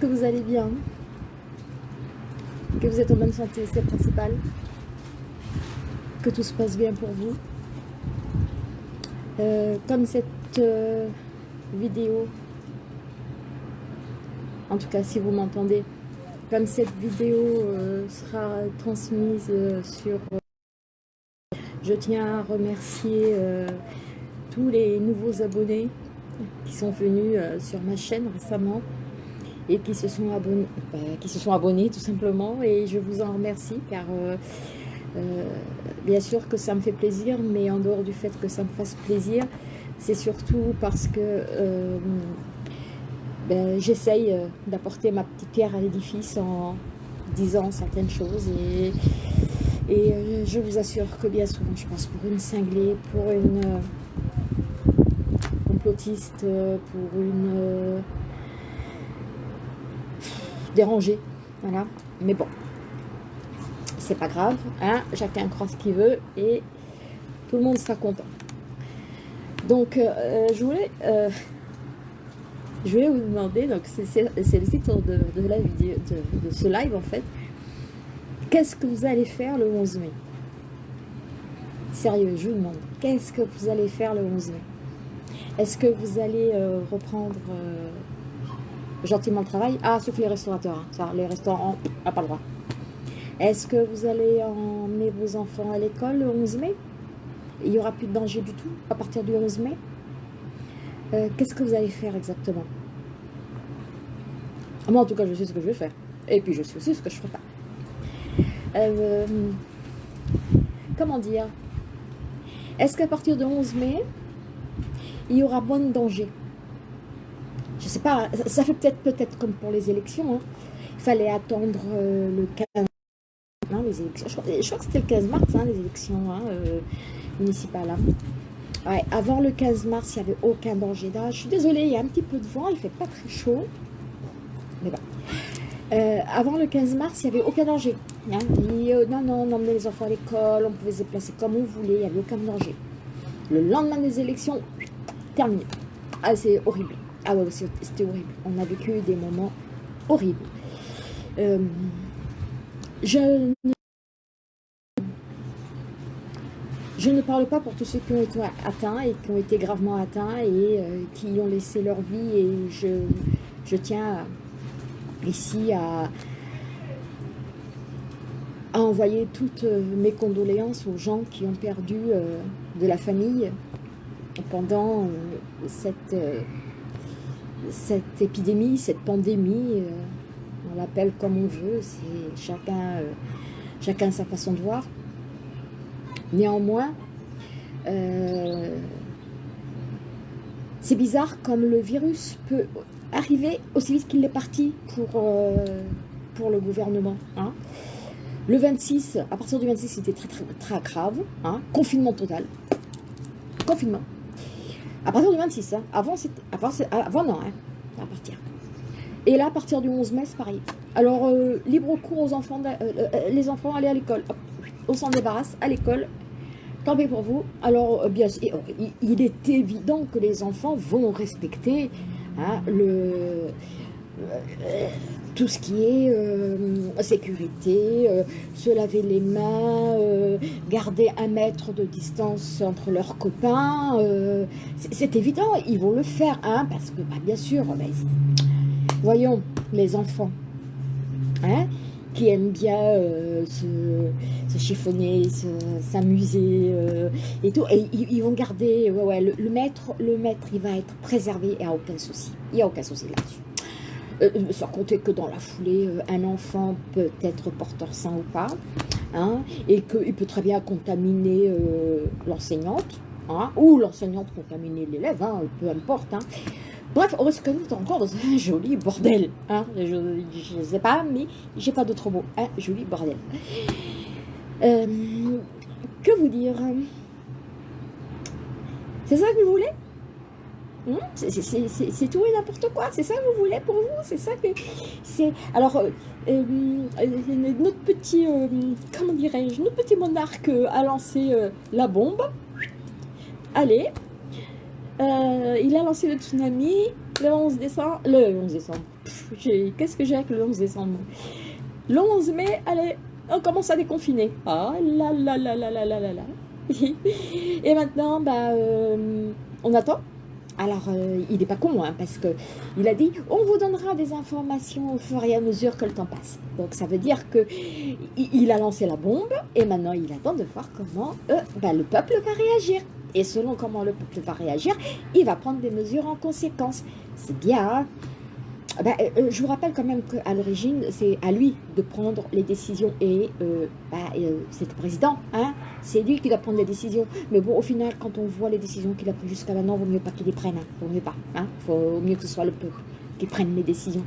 que vous allez bien, que vous êtes en bonne santé, c'est le principal, que tout se passe bien pour vous. Euh, comme cette euh, vidéo, en tout cas si vous m'entendez, comme cette vidéo euh, sera transmise sur... je tiens à remercier tous les nouveaux abonnés qui sont venus sur ma chaîne récemment et qui se sont abonnés, bah, qui se sont abonnés tout simplement. Et je vous en remercie car euh, bien sûr que ça me fait plaisir, mais en dehors du fait que ça me fasse plaisir, c'est surtout parce que euh, ben, j'essaye euh, d'apporter ma petite pierre à l'édifice en disant certaines choses. Et je vous assure que bien souvent je pense pour une cinglée, pour une complotiste, pour une dérangée, voilà, mais bon, c'est pas grave, hein, chacun croit ce qu'il veut et tout le monde sera content. Donc, euh, je voulais euh, je vais vous demander, donc c'est le titre de, la vidéo, de, ce live en fait, qu'est-ce que vous allez faire le 11 mai? Sérieux, je vous demande, qu'est-ce que vous allez faire le 11 mai? Est-ce que vous allez euh, reprendre gentiment le travail Ah, sauf les restaurateurs, hein. ça, les restaurants, n'a pas le droit. Est-ce que vous allez emmener vos enfants à l'école le 11 mai? Il n'y aura plus de danger du tout à partir du 11 mai? Euh, Qu'est-ce que vous allez faire exactement? Moi, en tout cas, je sais ce que je vais faire. Et puis, je sais aussi ce que je ne ferai pas. Euh, comment dire? Est-ce qu'à partir du 11 mai, il y aura moins de danger? Je ne sais pas, ça fait peut-être peut-être comme pour les élections. Hein. Il fallait attendre euh, le 15 les élections. Je crois, que c'était le 15 mars, hein, les élections hein, euh, municipales. Hein. avant le 15 mars, il n'y avait aucun danger. Je suis désolée, il y a un petit peu de vent, il fait pas très chaud. Mais bon. Euh, avant le 15 mars, il n'y avait aucun danger. Non, non, on emmenait les enfants à l'école, on pouvait se déplacer comme on voulait, il n'y avait aucun danger. Le lendemain des élections, terminé. Ah, c'est horrible. Ah ouais, c'était horrible. On a vécu des moments horribles. Je ne, je ne parle pas pour tous ceux qui ont été atteints et qui ont été gravement atteints et euh, qui ont laissé leur vie et je, je tiens ici à, à envoyer toutes mes condoléances aux gens qui ont perdu euh, de la famille pendant euh, cette, cette épidémie, cette pandémie on l'appelle comme on veut, c'est chacun, euh, chacun sa façon de voir. Néanmoins, euh, c'est bizarre comme le virus peut arriver aussi vite qu'il est parti pour, euh, pour le gouvernement. Hein. Le 26, à partir du 26, c'était très, très, très grave. Hein. Confinement total. Confinement. À partir du 26, hein. avant, avant, avant non, hein, à partir. Et là, à partir du 11 mai, c'est pareil. Alors, euh, libre cours aux enfants, euh, euh, les enfants, allez à l'école. On s'en débarrasse, à l'école. Tant pis pour vous. Alors, bien sûr, il est évident que les enfants vont respecter hein, le, tout ce qui est sécurité, se laver les mains, garder un mètre de distance entre leurs copains. C'est évident, ils vont le faire, hein, parce que, bah, bien sûr, Voyons les enfants hein, qui aiment bien euh, se, chiffonner, s'amuser euh, et tout. Et ils, vont garder, ouais, ouais, le, maître, le maître, il va être préservé, il n'y a aucun souci. Il n'y a aucun souci là-dessus. Euh, sans compter que dans la foulée, un enfant peut être porteur sain ou pas, hein, et qu'il peut très bien contaminer l'enseignante, hein, ou l'enseignante contaminer l'élève, hein, peu importe. Hein. Bref, on reste encore dans un joli bordel. Hein. Je ne sais pas, mais j'ai pas d'autre mot. Un joli bordel. Euh, que vous dire? C'est ça que vous voulez? Hmm? C'est tout et n'importe quoi. C'est ça que vous voulez pour vous? C'est ça que... Alors, euh, euh, notre petit... comment dirais-je Notre petit monarque a lancé la bombe. Allez, euh, il a lancé le tsunami, le 11 décembre, le 11 décembre, qu'est-ce que j'ai avec le 11 décembre? Le 11 mai, allez, on commence à déconfiner. Ah là là là là là là là là. Et maintenant, bah, euh, on attend. Alors, euh, il n'est pas con, hein, parce qu'il a dit « On vous donnera des informations au fur et à mesure que le temps passe. » Donc, ça veut dire qu'il a lancé la bombe, et maintenant, il attend de voir comment euh, bah, le peuple va réagir. Et selon comment le peuple va réagir, il va prendre des mesures en conséquence. C'est bien, hein ah bah, euh, euh, je vous rappelle quand même qu'à l'origine, c'est à lui de prendre les décisions et euh, bah, c'est le président, hein c'est lui qui doit prendre les décisions. Mais bon, au final, quand on voit les décisions qu'il a prises jusqu'à maintenant, il vaut mieux pas qu'il les prenne, hein, vaut mieux pas, hein faut mieux que ce soit le peuple qui prenne les décisions.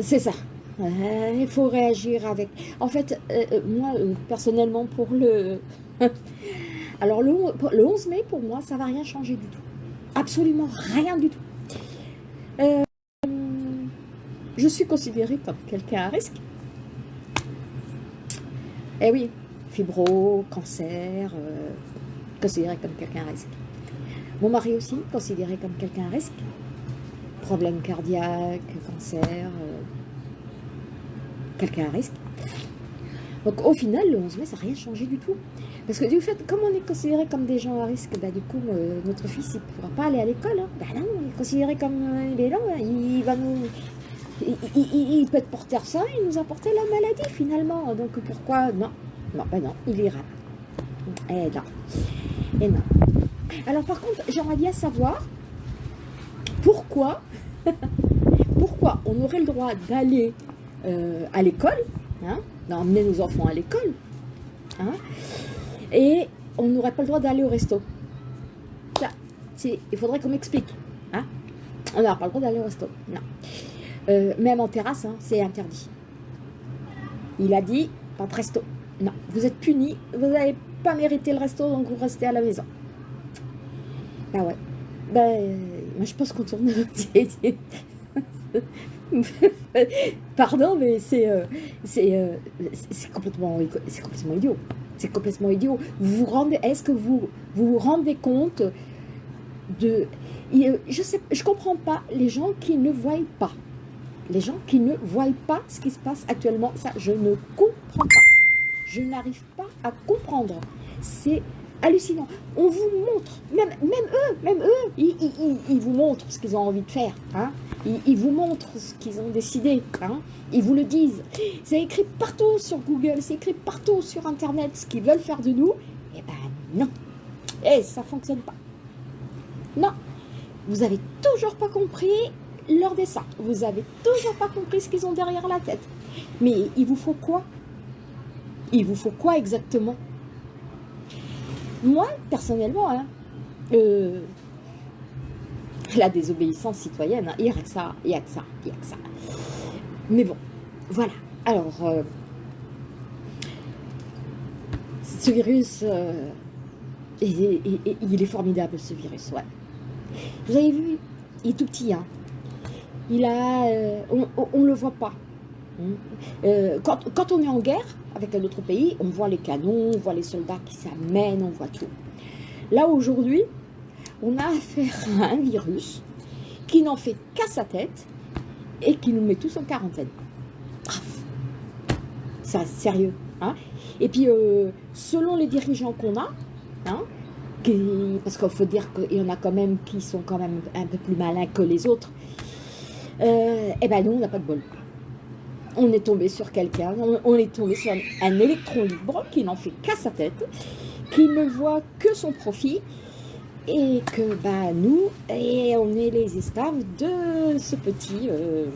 C'est ça. il faut réagir avec... En fait, moi, personnellement, pour le... Alors, le, le 11 mai, pour moi, ça va rien changer du tout absolument rien du tout. Euh, je suis considérée comme quelqu'un à risque. Eh oui, fibro, cancer, euh, considéré comme quelqu'un à risque. Mon mari aussi, considéré comme quelqu'un à risque. Problème cardiaque, cancer, euh, quelqu'un à risque. Donc au final, le 11 mai, ça n'a rien changé du tout. Parce que du fait, comme on est considéré comme des gens à risque, bah, du coup, euh, notre fils, il ne pourra pas aller à l'école. Hein. Bah non, il est considéré comme euh, il est là, il va nous... Il, peut être porteur ça et nous apporter la maladie finalement. Donc pourquoi? Non, non, bah non, il ira. Eh non, et non. Alors par contre, j'aimerais bien savoir pourquoi, pourquoi on aurait le droit d'aller euh, à l'école, hein, d'emmener nos enfants à l'école, hein, et on n'aurait pas le droit d'aller au resto. il faudrait qu'on m'explique. Hein on n'aura pas le droit d'aller au resto. Non. Euh, même en terrasse, hein, c'est interdit. Il a dit, pas de resto. Non, vous êtes puni, vous n'avez pas mérité le resto, donc vous restez à la maison. Ah ouais. Ben, moi je pense qu'on tourne... Pardon, mais c'est euh, euh, complètement, complètement idiot. C'est complètement idiot. Vous rendez, est-ce que vous, vous rendez compte de... Je sais, je comprends pas les gens qui ne voient pas. Les gens qui ne voient pas ce qui se passe actuellement, ça, je ne comprends pas. Je n'arrive pas à comprendre. C'est hallucinant. On vous montre, même, eux, même eux, ils, vous montrent ce qu'ils ont envie de faire. Hein. Ils, vous montrent ce qu'ils ont décidé. Hein. Ils vous le disent. C'est écrit partout sur Google, c'est écrit partout sur Internet ce qu'ils veulent faire de nous. Eh ben non. Et ça fonctionne pas. Non. Vous avez toujours pas compris leur dessin. Vous avez toujours pas compris ce qu'ils ont derrière la tête. Mais il vous faut quoi? Il vous faut quoi exactement? Moi, personnellement, hein, euh, la désobéissance citoyenne, hein, il n'y a que ça, il n'y a que ça, il n'y a que ça. Mais bon, voilà. Alors, euh, ce virus, euh, il, est formidable, ce virus, ouais. Vous avez vu, il est tout petit, hein. Il a, on ne le voit pas. Hein. Quand, on est en guerre, avec un autre pays, on voit les canons, on voit les soldats qui s'amènent, on voit tout. Là, aujourd'hui, on a affaire à un virus qui n'en fait qu'à sa tête et qui nous met tous en quarantaine. C'est sérieux. Hein et puis, euh, selon les dirigeants qu'on a, hein, parce qu'il faut dire qu'il y en a quand même qui sont quand même un peu plus malins que les autres, euh, eh ben nous, on n'a pas de bol on est tombé sur quelqu'un, on, est tombé sur un, électron libre qui n'en fait qu'à sa tête, qui ne voit que son profit, et que bah, nous, on est les esclaves de ce petit, euh,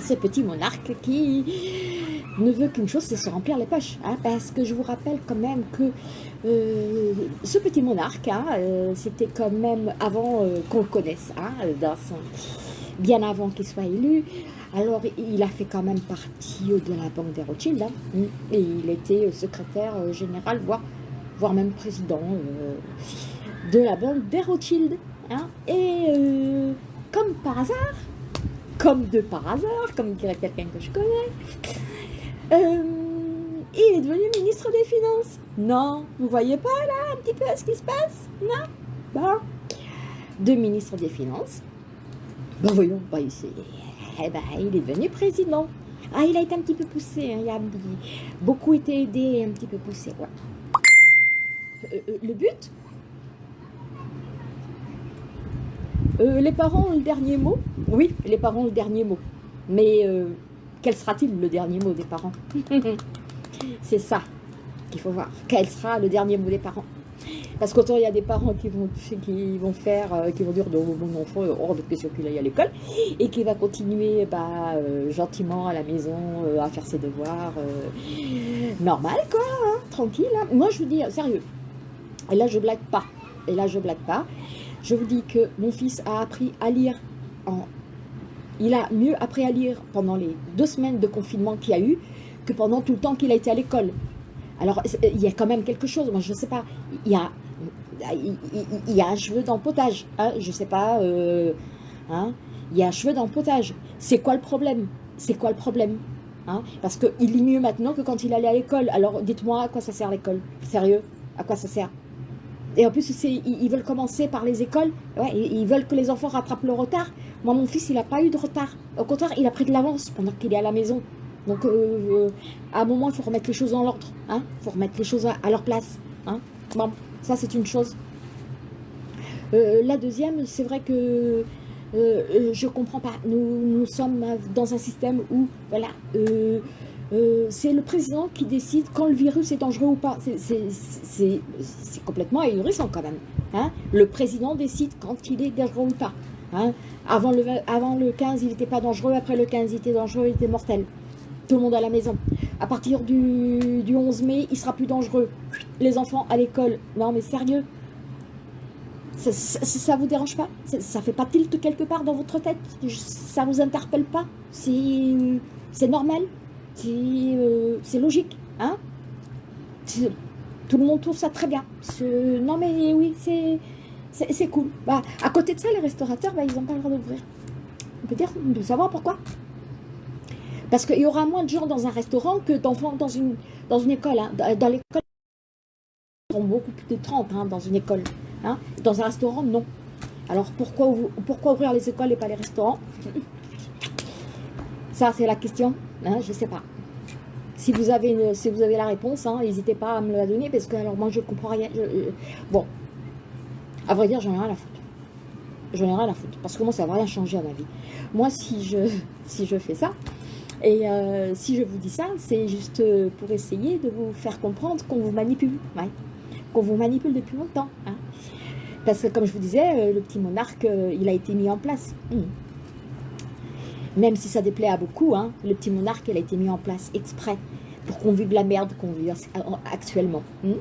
ce petit monarque qui ne veut qu'une chose, c'est se remplir les poches. Hein, parce que je vous rappelle quand même que euh, ce petit monarque, hein, euh, c'était quand même avant qu'on le connaisse, hein, bien avant qu'il soit élu, alors, il a fait quand même partie de la Banque des Rothschild. Hein. et il était secrétaire euh, général, voire, même président euh, de la Banque des Rothschild. Hein. Et euh, comme par hasard, comme de par hasard, comme dirait quelqu'un que je connais, il est devenu ministre des Finances. Non, vous voyez pas là un petit peu ce qui se passe? Non? Deux ministres des Finances. Ben voyons, bah, il, eh ben, il est devenu président. Ah, il a été un petit peu poussé, hein, il a beaucoup été aidé et un petit peu poussé. Ouais. Euh, euh, le but? Euh, Les parents ont le dernier mot? Oui, les parents ont le dernier mot. Mais quel sera-t-il le dernier mot des parents? C'est ça qu'il faut voir. Quel sera le dernier mot des parents? Parce qu'autant il y a des parents qui vont, qui vont faire, qui vont dire mon enfant hors de question qu'il aille à l'école et qui va continuer bah, gentiment à la maison à faire ses devoirs. normal quoi, hein, tranquille. Hein. Moi je vous dis, sérieux, et là, je blague pas. Et là, je blague pas. Je vous dis que mon fils a appris à lire. Il a mieux appris à lire pendant les deux semaines de confinement qu'il y a eu que pendant tout le temps qu'il a été à l'école. Alors, il y a quand même quelque chose. Moi, je ne sais pas. Il y a, il y a un cheveu dans le potage. Hein, je ne sais pas. Euh, hein, il y a un cheveu dans le potage. C'est quoi le problème? C'est quoi le problème hein? Parce qu'il lit mieux maintenant que quand il allait à l'école. Alors, dites-moi à quoi ça sert l'école? Sérieux? À quoi ça sert? Et en plus, ils veulent commencer par les écoles. Ouais, ils veulent que les enfants rattrapent le retard. Moi, mon fils, il n'a pas eu de retard. Au contraire, il a pris de l'avance pendant qu'il est à la maison. Donc, euh, euh, à un moment, il faut remettre les choses en ordre. Hein il faut remettre les choses à, leur place. Hein bon, ça, c'est une chose. Euh, la deuxième, c'est vrai que je ne comprends pas. Nous, nous sommes dans un système où, voilà, c'est le président qui décide quand le virus est dangereux ou pas. C'est complètement ahurissant quand même. Hein. Le président décide quand il est dangereux ou pas. Hein. Avant, le, avant le 15, il n'était pas dangereux. Après le 15, il était dangereux, il était mortel. Tout le monde à la maison. À partir du, du 11 mai, il sera plus dangereux. Les enfants à l'école. Non mais sérieux? Ça, ça, vous dérange pas Ça fait pas tilt quelque part dans votre tête? Ça vous interpelle pas? C'est normal? Euh, c'est logique, hein? Tout le monde trouve ça très bien. Non mais oui, c'est cool. Bah, à côté de ça, les restaurateurs, bah, ils n'ont pas le droit d'ouvrir. On peut dire, peut savoir pourquoi? Parce qu'il y aura moins de gens dans un restaurant que d'enfants dans une, dans une école. Hein. Dans, l'école, ils sont beaucoup plus de 30 hein, dans une école. Hein. Dans un restaurant, non. Alors pourquoi, pourquoi ouvrir les écoles et pas les restaurants? Ça, c'est la question. Je ne sais pas. Si vous avez, si vous avez la réponse, n'hésitez pas à me la donner, parce que alors moi, je ne comprends rien. Bon, à vrai dire, j'en ai rien à foutre. J'en ai rien à foutre, parce que moi, ça va rien changer à ma vie. Moi, si je, si je fais ça, et euh, si je vous dis ça, c'est juste euh, pour essayer de vous faire comprendre qu'on vous manipule, qu'on vous manipule depuis longtemps. Hein. Parce que comme je vous disais, le petit monarque, il a été mis en place. Mmh même si ça déplaît à beaucoup, hein, le petit monarque, elle a été mis en place exprès pour qu'on vive la merde qu'on vit actuellement. Hmm.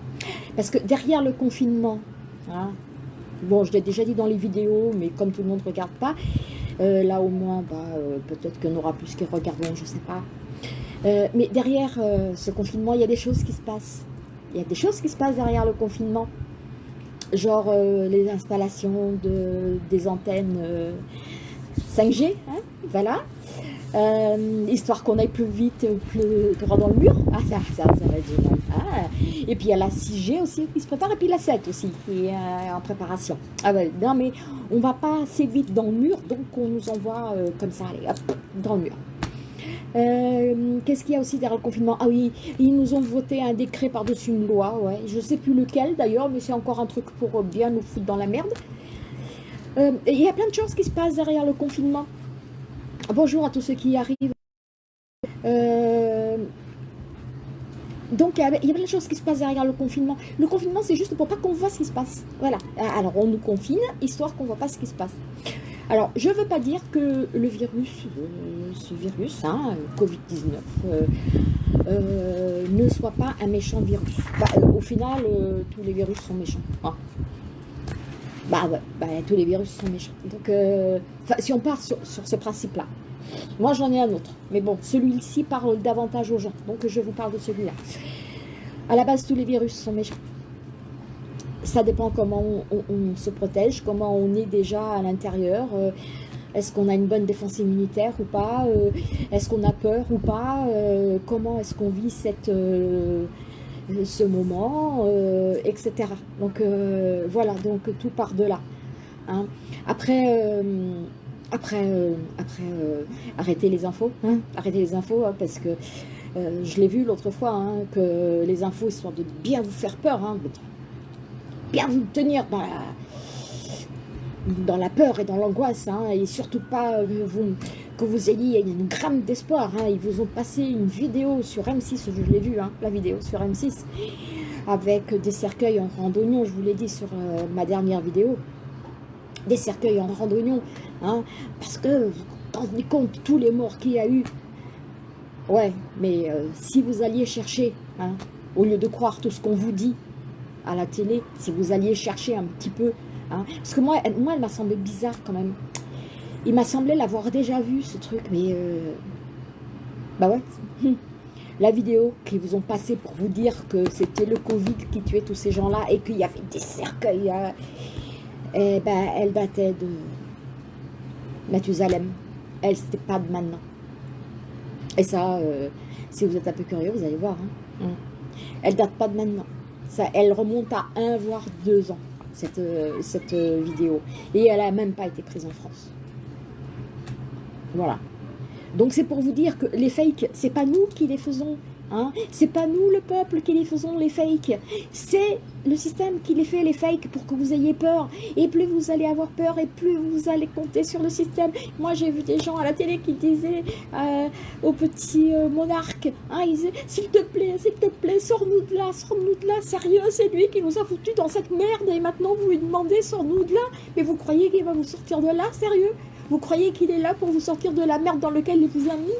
Parce que derrière le confinement, hein, bon, je l'ai déjà dit dans les vidéos, mais comme tout le monde ne regarde pas, euh, là au moins, bah, euh, peut-être qu'on aura plus qui regarderont, je ne sais pas. Euh, mais derrière ce confinement, il y a des choses qui se passent. Il y a des choses qui se passent derrière le confinement. Genre les installations de, des antennes 5G, hein, voilà. Euh, histoire qu'on aille plus vite, plus droit dans le mur. Ah, ça, ça, ça va être. Ah. Et puis il y a la 6G aussi qui se prépare, et puis la 7 aussi qui est euh, en préparation. Ah ouais, non mais on va pas assez vite dans le mur, donc on nous envoie euh, comme ça, allez, hop, dans le mur. Qu'est-ce qu'il y a aussi derrière le confinement? Ah oui, ils nous ont voté un décret par-dessus une loi, ouais. Je sais plus lequel d'ailleurs, mais c'est encore un truc pour bien nous foutre dans la merde. Euh, il y a plein de choses qui se passent derrière le confinement. Bonjour à tous ceux qui arrivent. Euh, donc, il y a plein de choses qui se passent derrière le confinement. Le confinement, c'est juste pour pas qu'on voit ce qui se passe. Voilà. Alors, on nous confine, histoire qu'on voit pas ce qui se passe. Alors, je ne veux pas dire que le virus, euh, ce virus, hein, Covid-19, ne soit pas un méchant virus. Bah, au final, tous les virus sont méchants. Hein. Bah ouais, bah, tous les virus sont méchants. Donc, euh, si on part sur, ce principe-là, moi j'en ai un autre. Mais bon, celui-ci parle davantage aux gens. Donc je vous parle de celui-là. À la base, tous les virus sont méchants. Ça dépend comment on, se protège, comment on est déjà à l'intérieur. Euh, est-ce qu'on a une bonne défense immunitaire ou pas? Euh, Est-ce qu'on a peur ou pas? Comment est-ce qu'on vit cette ce moment, etc. Donc voilà, donc tout part de là. Hein. Après, après, après arrêter les infos, hein, arrêter les infos, hein, parce que je l'ai vu l'autre fois, que les infos sont de bien vous faire peur, bien vous tenir dans la peur et dans l'angoisse, et surtout pas vous, vous ayez une gramme d'espoir. Hein. Ils vous ont passé une vidéo sur M6, je l'ai vu, hein, la vidéo sur M6, avec des cercueils en randonnion, je vous l'ai dit sur euh, ma dernière vidéo, des cercueils en randonnion, hein, parce que vous rendez compte tous les morts qu'il y a eu. Ouais, mais euh, si vous alliez chercher, au lieu de croire tout ce qu'on vous dit à la télé, si vous alliez chercher un petit peu, parce que moi, moi elle m'a semblé bizarre quand même, il m'a semblé l'avoir déjà vu, ce truc, mais... Euh, bah ouais. La vidéo qu'ils vous ont passée pour vous dire que c'était le Covid qui tuait tous ces gens-là et qu'il y avait des cercueils, hein, eh ben, elle datait de Mathusalem. Elle, c'était pas de maintenant. Et ça, euh, si vous êtes un peu curieux, vous allez voir. Hein. Elle date pas de maintenant. Ça, elle remonte à un voire deux ans, cette, euh, cette vidéo. Et elle a même pas été prise en France. Voilà. Donc c'est pour vous dire que les fakes, c'est pas nous qui les faisons. Hein c'est pas nous, le peuple, qui les faisons, les fakes. C'est le système qui les fait, les fakes, pour que vous ayez peur. Et plus vous allez avoir peur, et plus vous allez compter sur le système. Moi, j'ai vu des gens à la télé qui disaient euh, au petit euh, monarque, hein, s'il te plaît, s'il te plaît, sors-nous de là, sors-nous de là, sérieux, c'est lui qui nous a foutus dans cette merde, et maintenant vous lui demandez, sors-nous de là. Mais vous croyez qu'il va vous sortir de là, sérieux? Vous croyez qu'il est là pour vous sortir de la merde dans laquelle il vous a mis?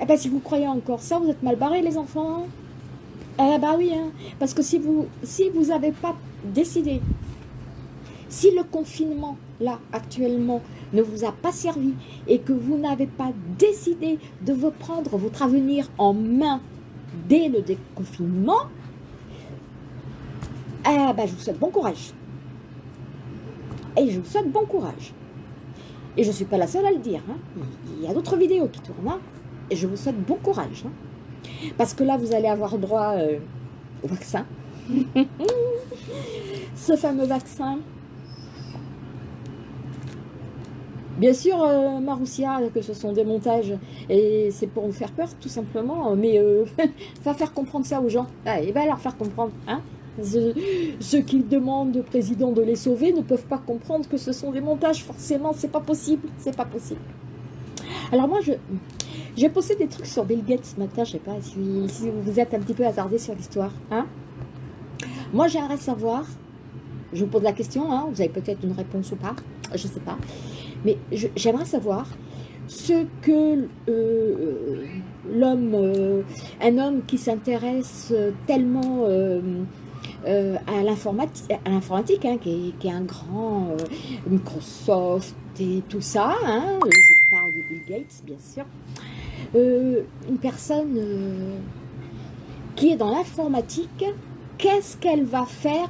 Eh bien, si vous croyez encore ça, vous êtes mal barrés, les enfants. Eh ben oui, hein. parce que si vous si vous n'avez pas décidé, si le confinement, là, actuellement, ne vous a pas servi et que vous n'avez pas décidé de vous prendre votre avenir en main dès le déconfinement, eh ben, je vous souhaite bon courage. Et je vous souhaite bon courage. Et je ne suis pas la seule à le dire. Hein. Il y a d'autres vidéos qui tournent. Hein. Et je vous souhaite bon courage. Hein. Parce que là, vous allez avoir droit euh, au vaccin. Ce fameux vaccin. Bien sûr, euh, Maroussia, que ce sont des montages, et c'est pour vous faire peur, tout simplement, mais euh, va faire comprendre ça aux gens. Ah, et va leur faire comprendre, hein ceux qui demandent au président de les sauver ne peuvent pas comprendre que ce sont des montages. Forcément, c'est pas possible. C'est pas possible. Alors moi, je j'ai posté des trucs sur Bill Gates ce matin. Je sais pas si, vous êtes un petit peu attardé sur l'histoire. Hein moi, j'aimerais savoir. Je vous pose la question. Hein, vous avez peut-être une réponse ou pas. Je sais pas. Mais j'aimerais savoir ce que euh, l'homme, euh, un homme qui s'intéresse tellement euh, euh, à l'informatique, hein, qui, est un grand euh, Microsoft et tout ça, hein, je parle de Bill Gates bien sûr, euh, une personne qui est dans l'informatique, qu'est-ce qu'elle va faire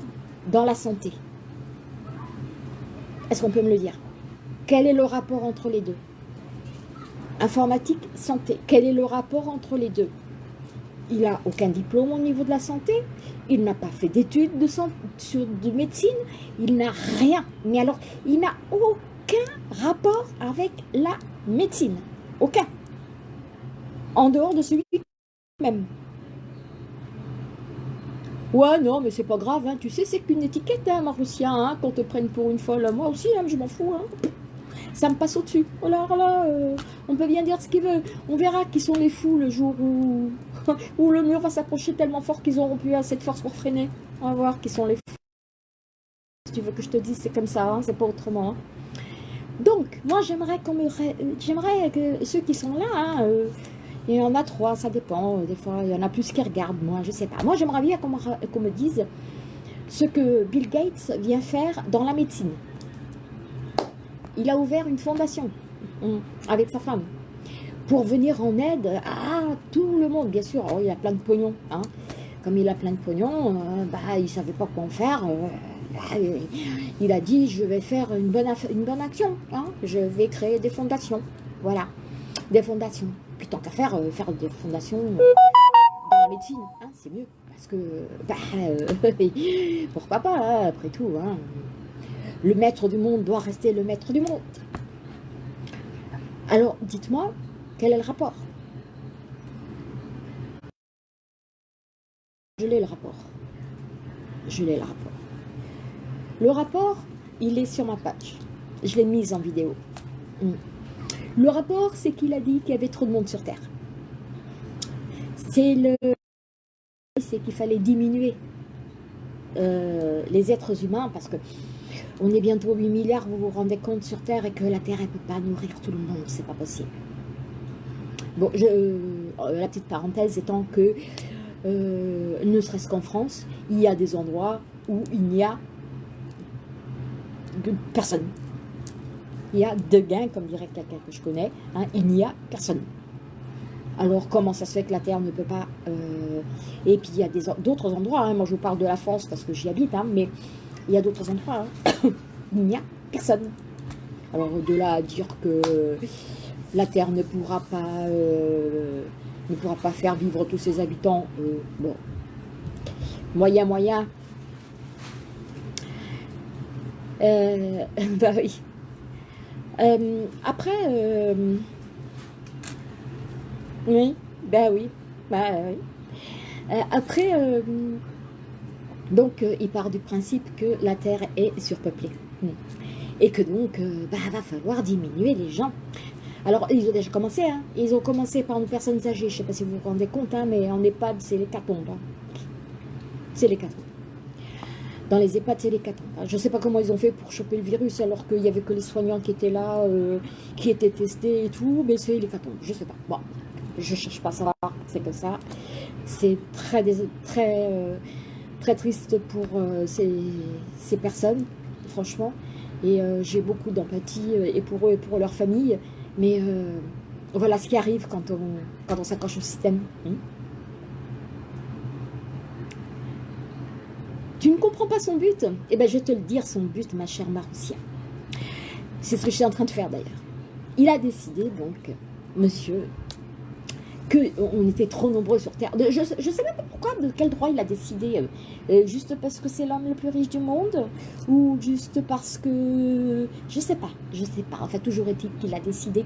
dans la santé? Est-ce qu'on peut me le dire? Quel est le rapport entre les deux? Informatique, santé, quel est le rapport entre les deux? Il n'a aucun diplôme au niveau de la santé, il n'a pas fait d'études de, de médecine, il n'a rien. Mais alors, il n'a aucun rapport avec la médecine. Aucun. En dehors de celui même. Ouais, non, mais c'est pas grave, hein. tu sais, c'est qu'une étiquette, hein, Maroussia, hein, qu'on te prenne pour une folle. Moi aussi, hein, je m'en fous. Ça me passe au-dessus. Oh là là, euh, on peut bien dire ce qu'il veut. On verra qui sont les fous le jour où, le mur va s'approcher tellement fort qu'ils auront plus assez de force pour freiner. On va voir qui sont les fous. Si tu veux que je te dise, c'est comme ça, hein, c'est pas autrement. Hein. Donc, moi, j'aimerais qu'on me... J'aimerais que ceux qui sont là, hein, euh, il y en a trois, ça dépend. Des fois, il y en a plus qui regardent, moi, je sais pas. Moi, j'aimerais bien qu'on me dise ce que Bill Gates vient faire dans la médecine il a ouvert une fondation hum, avec sa femme pour venir en aide à tout le monde. Bien sûr, oh, il a plein de pognon. Hein. Comme il a plein de pognon, euh, bah, il ne savait pas quoi en faire. Euh, bah, il a dit, je vais faire une bonne, action. Hein. Je vais créer des fondations. Voilà, des fondations. Puis tant qu'à faire, euh, faire des fondations dans la médecine, hein, c'est mieux. parce que, bah, pourquoi pas, hein, après tout, hein. Le maître du monde doit rester le maître du monde. Alors, dites-moi, quel est le rapport? Je l'ai le rapport. Je l'ai le rapport. Le rapport, il est sur ma page. Je l'ai mis en vidéo. Hmm. Le rapport, c'est qu'il a dit qu'il y avait trop de monde sur Terre. C'est le... Qu'il fallait diminuer euh, les êtres humains parce que on est bientôt 8 milliards, vous vous rendez compte sur Terre et que la Terre, elle ne peut pas nourrir tout le monde, c'est pas possible. Bon, je, euh, la petite parenthèse étant que, euh, ne serait-ce qu'en France, il y a des endroits où il n'y a personne. Il y a deux gains, comme dirait quelqu'un que je connais, hein, il n'y a personne. Alors, comment ça se fait que la Terre ne peut pas... Euh, et puis, il y a d'autres endroits, hein, moi je vous parle de la France parce que j'y habite, hein, mais il y a d'autres endroits, il n'y a personne. Alors, de là à dire que la Terre ne pourra pas, euh, ne pourra pas faire vivre tous ses habitants, euh, bon, moyen, moyen, euh, bah oui. Euh, après, oui, bah oui, bah oui. après, donc, il part du principe que la Terre est surpeuplée. Hmm. Et que donc, bah, va falloir diminuer les gens. Alors, ils ont déjà commencé, hein. Ils ont commencé par nos personnes âgées. Je ne sais pas si vous vous rendez compte, hein, mais en EHPAD, c'est les catombes. Hein. C'est les catombes. Dans les EHPAD, c'est les catombes. Je ne sais pas comment ils ont fait pour choper le virus, alors qu'il n'y avait que les soignants qui étaient là, euh, qui étaient testés et tout, mais c'est les catombes. Je ne sais pas. Bon, je ne cherche pas à savoir, c'est comme ça. C'est très, très, euh, très triste pour euh, ces, personnes, franchement. Et j'ai beaucoup d'empathie, et pour eux et pour leur famille. Mais voilà ce qui arrive quand on, s'accroche au système. Hein. Tu ne comprends pas son but? Eh bien, je vais te le dire, son but, ma chère Maroussia. C'est ce que je suis en train de faire d'ailleurs. Il a décidé, donc, monsieur, qu'on était trop nombreux sur Terre. Je ne sais même pas pourquoi, de quel droit il a décidé. Euh, euh, juste parce que c'est l'homme le plus riche du monde Ou juste parce que... Je sais pas, je sais pas. Enfin, toujours est-il qu'il a décidé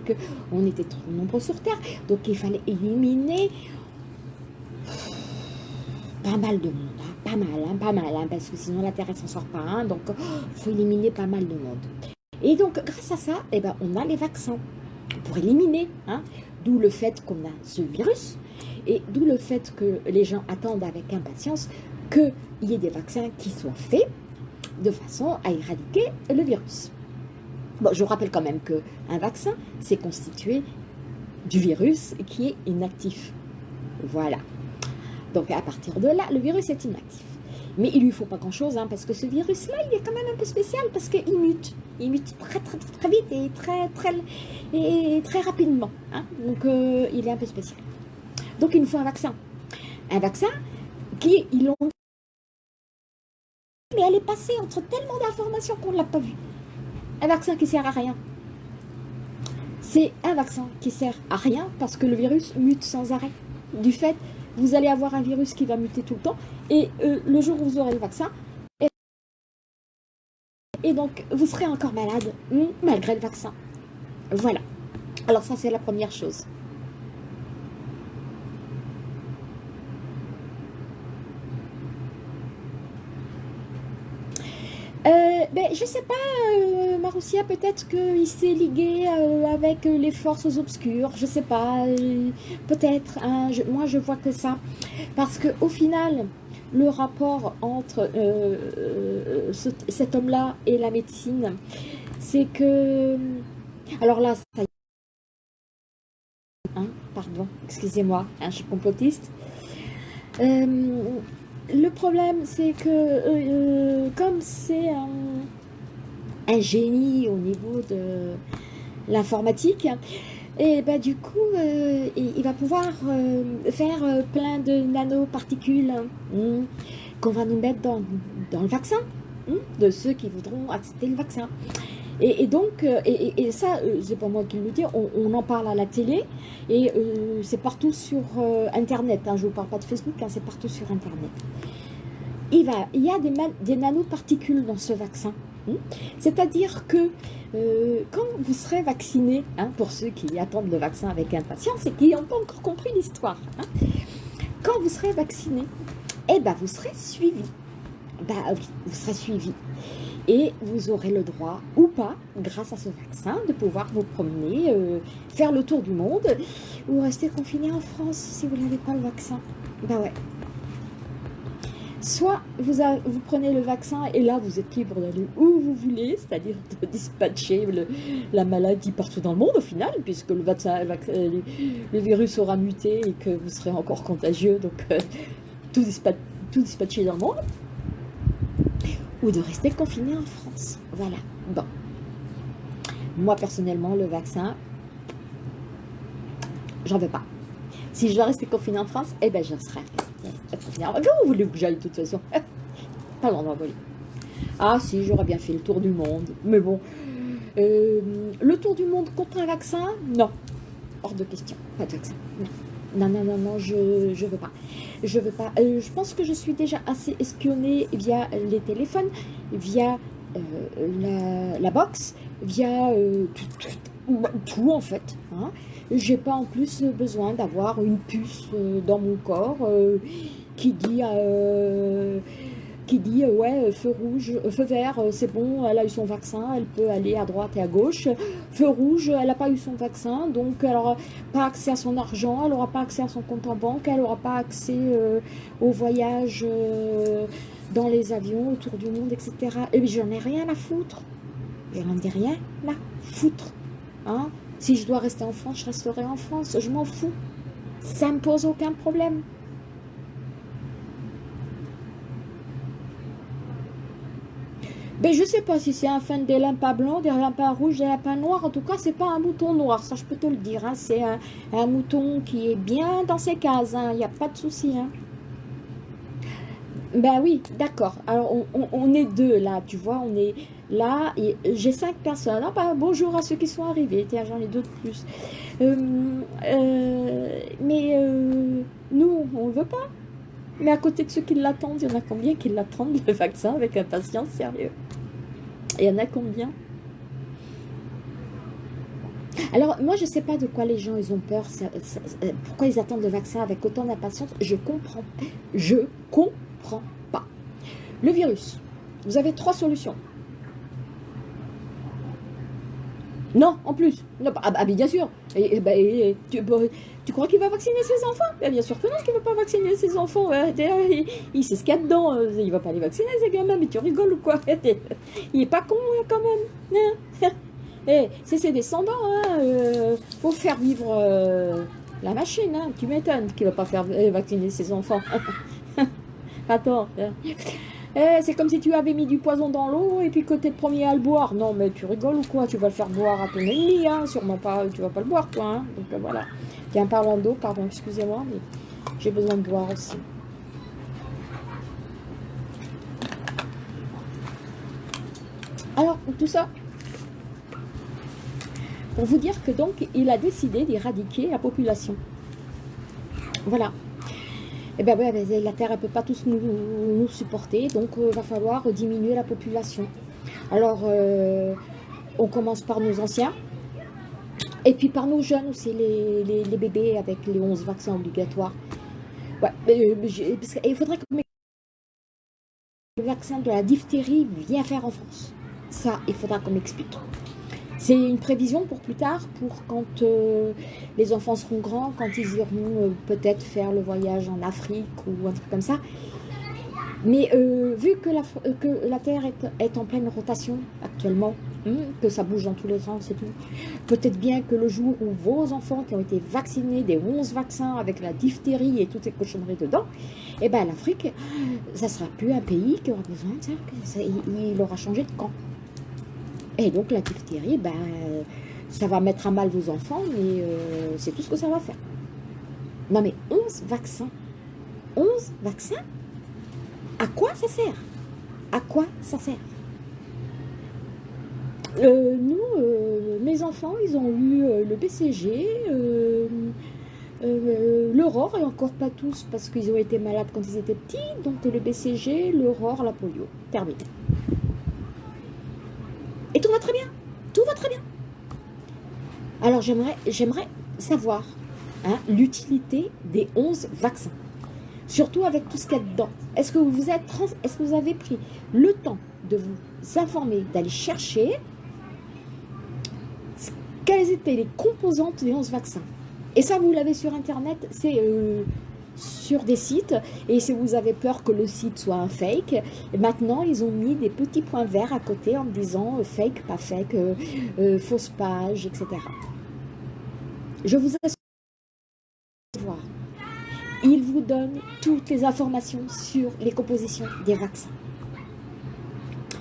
qu'on était trop nombreux sur Terre. Donc, il fallait éliminer pas mal de monde pas mal, hein, pas mal, hein, parce que sinon la Terre, elle s'en sort pas. Hein, donc, il faut éliminer pas mal de monde. Et donc, grâce à ça, eh ben, on a les vaccins pour éliminer. D'où le fait qu'on a ce virus et d'où le fait que les gens attendent avec impatience qu'il y ait des vaccins qui soient faits de façon à éradiquer le virus. Bon, je vous rappelle quand même qu'un vaccin, c'est constitué du virus qui est inactif. Voilà. Donc à partir de là, le virus est inactif. Mais il lui faut pas grand-chose, hein, parce que ce virus-là, il est quand même un peu spécial, parce qu'il mute. Il mute très très très, vite et très très, et très rapidement. Hein. Donc euh, il est un peu spécial. Donc il nous faut un vaccin. Un vaccin qui, ils l'ont... Mais elle est passée entre tellement d'informations qu'on ne l'a pas vu. Un vaccin qui sert à rien. C'est un vaccin qui sert à rien parce que le virus mute sans arrêt. Du fait vous allez avoir un virus qui va muter tout le temps, et euh, le jour où vous aurez le vaccin, et, donc vous serez encore malade, malgré le vaccin. Voilà. Alors ça, c'est la première chose. Euh, ben, je sais pas, euh, Marussia, peut-être qu'il s'est ligué euh, avec les forces obscures, je sais pas, peut-être, hein, moi je vois que ça, parce que au final, le rapport entre cet homme-là et la médecine, c'est que, alors là, ça hein, pardon, excusez-moi, hein, je suis complotiste, le problème, c'est que euh, euh, comme c'est un, génie au niveau de l'informatique, et bah, du coup, euh, il, va pouvoir faire plein de nanoparticules hein, qu'on va nous mettre dans, le vaccin, hein, de ceux qui voudront accepter le vaccin. Et, donc, euh, et, ça, euh, c'est pas moi qui le dis, on, en parle à la télé et euh, c'est partout sur Internet. Hein, je ne vous parle pas de Facebook, hein, c'est partout sur Internet. Il, y a des, des nanoparticules dans ce vaccin. Hein. C'est-à-dire que quand vous serez vacciné, pour ceux qui attendent le vaccin avec impatience et qui n'ont pas encore compris l'histoire, quand vous serez vacciné, eh ben, vous serez suivi. Bah vous serez suivi et vous aurez le droit ou pas, grâce à ce vaccin, de pouvoir vous promener, euh, faire le tour du monde ou rester confiné en France si vous n'avez pas le vaccin. Bah ouais. Soit vous, prenez le vaccin et là vous êtes libre d'aller où vous voulez, c'est-à-dire de dispatcher la maladie partout dans le monde au final, puisque le, le, virus aura muté et que vous serez encore contagieux, donc euh, tout, tout dispatcher dans le monde ou de rester confiné en France. Voilà. Bon. Moi, personnellement, le vaccin, j'en veux pas. Si je dois rester confiné en France, eh ben, je serai confinée. Comment vous voulez que j'aille, de toute façon? Pas l'endroit voler. Ah, si, j'aurais bien fait le tour du monde. Mais bon, euh, le tour du monde contre un vaccin? Non. Hors de question. Pas de vaccin. Non. Non, non, non, non, je ne veux pas. Je veux pas. Euh, je pense que je suis déjà assez espionnée via les téléphones, via euh, la, box, via euh, tout, en fait. Hein. J'ai pas en plus besoin d'avoir une puce dans mon corps qui dit qui dit euh, ouais, euh, feu rouge, euh, feu vert, c'est bon, elle a eu son vaccin, elle peut aller à droite et à gauche. Feu rouge, elle n'a pas eu son vaccin, donc elle n'aura pas accès à son argent, elle n'aura pas accès à son compte en banque, elle n'aura pas accès au voyage dans les avions autour du monde, etc. Et puis j'en ai rien à foutre. J'en ai rien à foutre. Hein si je dois rester en France, je resterai en France. Je m'en fous. Ça me pose aucun problème. Ben, je sais pas si c'est un fan des lampes blancs, des lampes rouges, des lampes noirs. En tout cas, c'est pas un mouton noir, ça je peux te le dire. Hein. C'est un, mouton qui est bien dans ses cases, il hein. n'y a pas de souci. Hein. Ben oui, d'accord. Alors, on, est deux là, tu vois, on est là. J'ai cinq personnes. Ah, ben, bonjour à ceux qui sont arrivés. Tiens, j'en ai deux de plus. Euh, euh, mais euh, nous, on ne veut pas? Mais à côté de ceux qui l'attendent, il y en a combien qui l'attendent, le vaccin, avec impatience, sérieux? Il y en a combien? Alors, moi, je ne sais pas de quoi les gens, ils ont peur, euh, pourquoi ils attendent le vaccin avec autant d'impatience? Je comprends. Je comprends pas. Le virus, vous avez trois solutions. Non, en plus. ah, bah, bien sûr. Bah, tu, crois qu'il va vacciner ses enfants bah, Bien sûr que non, qu'il ne va pas vacciner ses enfants. il, sait ce qu'il y a dedans. Euh, il va pas les vacciner, ces gamins. Mais tu rigoles ou quoi Il est pas con, hein, quand même. Hein eh, c'est ses descendants. Hein. Euh, faut faire vivre euh, la machine. Hein. Tu m'étonnes qu'il ne va pas faire vacciner ses enfants. Attends. Eh, c'est comme si tu avais mis du poison dans l'eau et puis que tu es le premier à le boire. Non, mais tu rigoles ou quoi? Tu vas le faire boire à ton ennemi, hein Sûrement pas, tu vas pas le boire, toi, hein Donc euh, voilà. Tiens, parlant d'eau, pardon, excusez-moi, mais j'ai besoin de boire aussi. Alors, tout ça, pour vous dire que donc, il a décidé d'éradiquer la population. Voilà. Eh bien, la Terre ne peut pas tous nous, supporter, donc il euh, va falloir diminuer la population. Alors, euh, on commence par nos anciens, et puis par nos jeunes aussi, les, les, bébés avec les 11 vaccins obligatoires. Ouais, euh, il faudrait que le vaccin de la diphtérie vienne faire en France. Ça, il faudra qu'on m'explique. C'est une prévision pour plus tard, pour quand euh, les enfants seront grands, quand ils iront euh, peut-être faire le voyage en Afrique ou un truc comme ça. Mais euh, vu que la, Terre est, en pleine rotation actuellement, hmm, que ça bouge dans tous les sens et tout, peut-être bien que le jour où vos enfants qui ont été vaccinés des 11 vaccins avec la diphtérie et toutes ces cochonneries dedans, eh ben l'Afrique, ça sera plus un pays qui aura besoin de ça, il aura changé de camp. Et donc la diphtérie, ben, ça va mettre à mal vos enfants, mais euh, c'est tout ce que ça va faire. Non mais 11 vaccins. 11 vaccins? À quoi ça sert? À quoi ça sert? Euh, nous, euh, mes enfants, ils ont eu le BCG, l'aurore, et encore pas tous, parce qu'ils ont été malades quand ils étaient petits, donc le BCG, l'aurore, la polio. Terminé. Et tout va très bien. Tout va très bien. Alors, j'aimerais savoir hein, l'utilité des 11 vaccins. Surtout avec tout ce qu'il y a dedans. Est-ce que, vous que vous avez pris le temps de vous informer, d'aller chercher quelles étaient les composantes des 11 vaccins? Et ça, vous l'avez sur Internet, c'est euh, sur des sites. Et si vous avez peur que le site soit un fake, maintenant, ils ont mis des petits points verts à côté en disant euh, fake, pas fake, euh, fausse page, etc. Je vous assure voir. Il vous donne toutes les informations sur les compositions des vaccins.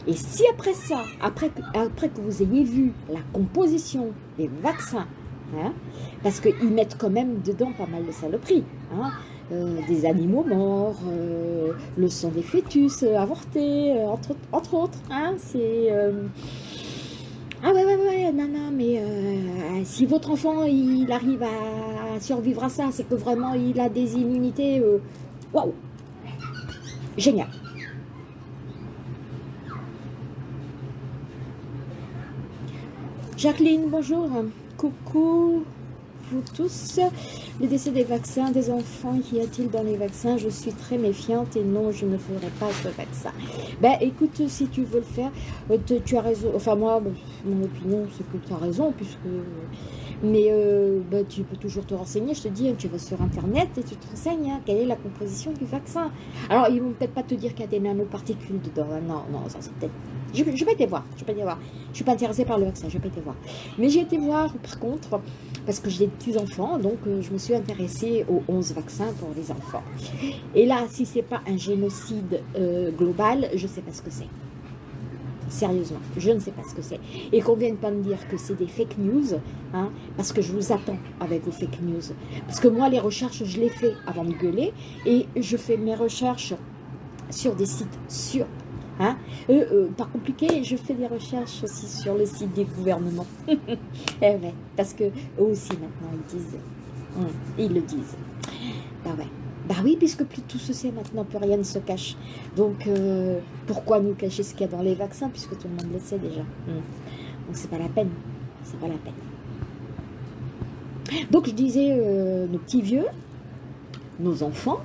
Et si après ça, après que, après que vous ayez vu la composition des vaccins, hein, parce qu'ils mettent quand même dedans pas mal de saloperies, hein, euh, des animaux morts, euh, le sang des fœtus euh, avortés, entre, autres. Hein, ah ouais, ouais, ouais, non, non, mais euh, si votre enfant, il arrive à survivre à ça, c'est que vraiment, il a des immunités, euh, waouh, génial. Jacqueline, bonjour, coucou vous tous. Le décès des vaccins, des enfants, qu'y a-t-il dans les vaccins? Je suis très méfiante et non, je ne ferai pas ce vaccin. Ben écoute, si tu veux le faire, euh, tu as raison. Enfin moi, mon opinion, c'est que tu as raison, puisque... Mais euh, ben, tu peux toujours te renseigner, je te dis, tu vas sur Internet et tu te renseignes, hein, quelle est la composition du vaccin. Alors, ils vont peut-être pas te dire qu'il y a des nanoparticules dedans. Non, non, ça c'est peut-être je ne vais pas été voir, je pas voir. Je suis pas intéressée par le vaccin, je vais pas été voir. Mais j'ai été voir, par contre, parce que j'ai des petits-enfants, donc euh, je me suis intéressée aux 11 vaccins pour les enfants. Et là, si c'est pas un génocide euh, global, je sais pas ce que c'est. Sérieusement, je ne sais pas ce que c'est. Et qu'on vienne pas me dire que c'est des fake news, hein, parce que je vous attends avec vos fake news. Parce que moi, les recherches, je les fais avant de gueuler, et je fais mes recherches sur des sites sûrs Hein euh, euh, pas compliqué, je fais des recherches aussi sur le site des gouvernements. eh ouais, parce que eux aussi maintenant ils disent, hum, ils le disent. Bah ouais. Bah oui, puisque plus tout se sait maintenant, plus rien ne se cache. Donc, euh, pourquoi nous cacher ce qu'il y a dans les vaccins, puisque tout le monde le sait déjà. Hum. Donc, c'est pas la peine. C'est pas la peine. Donc, je disais, nos petits vieux, nos enfants,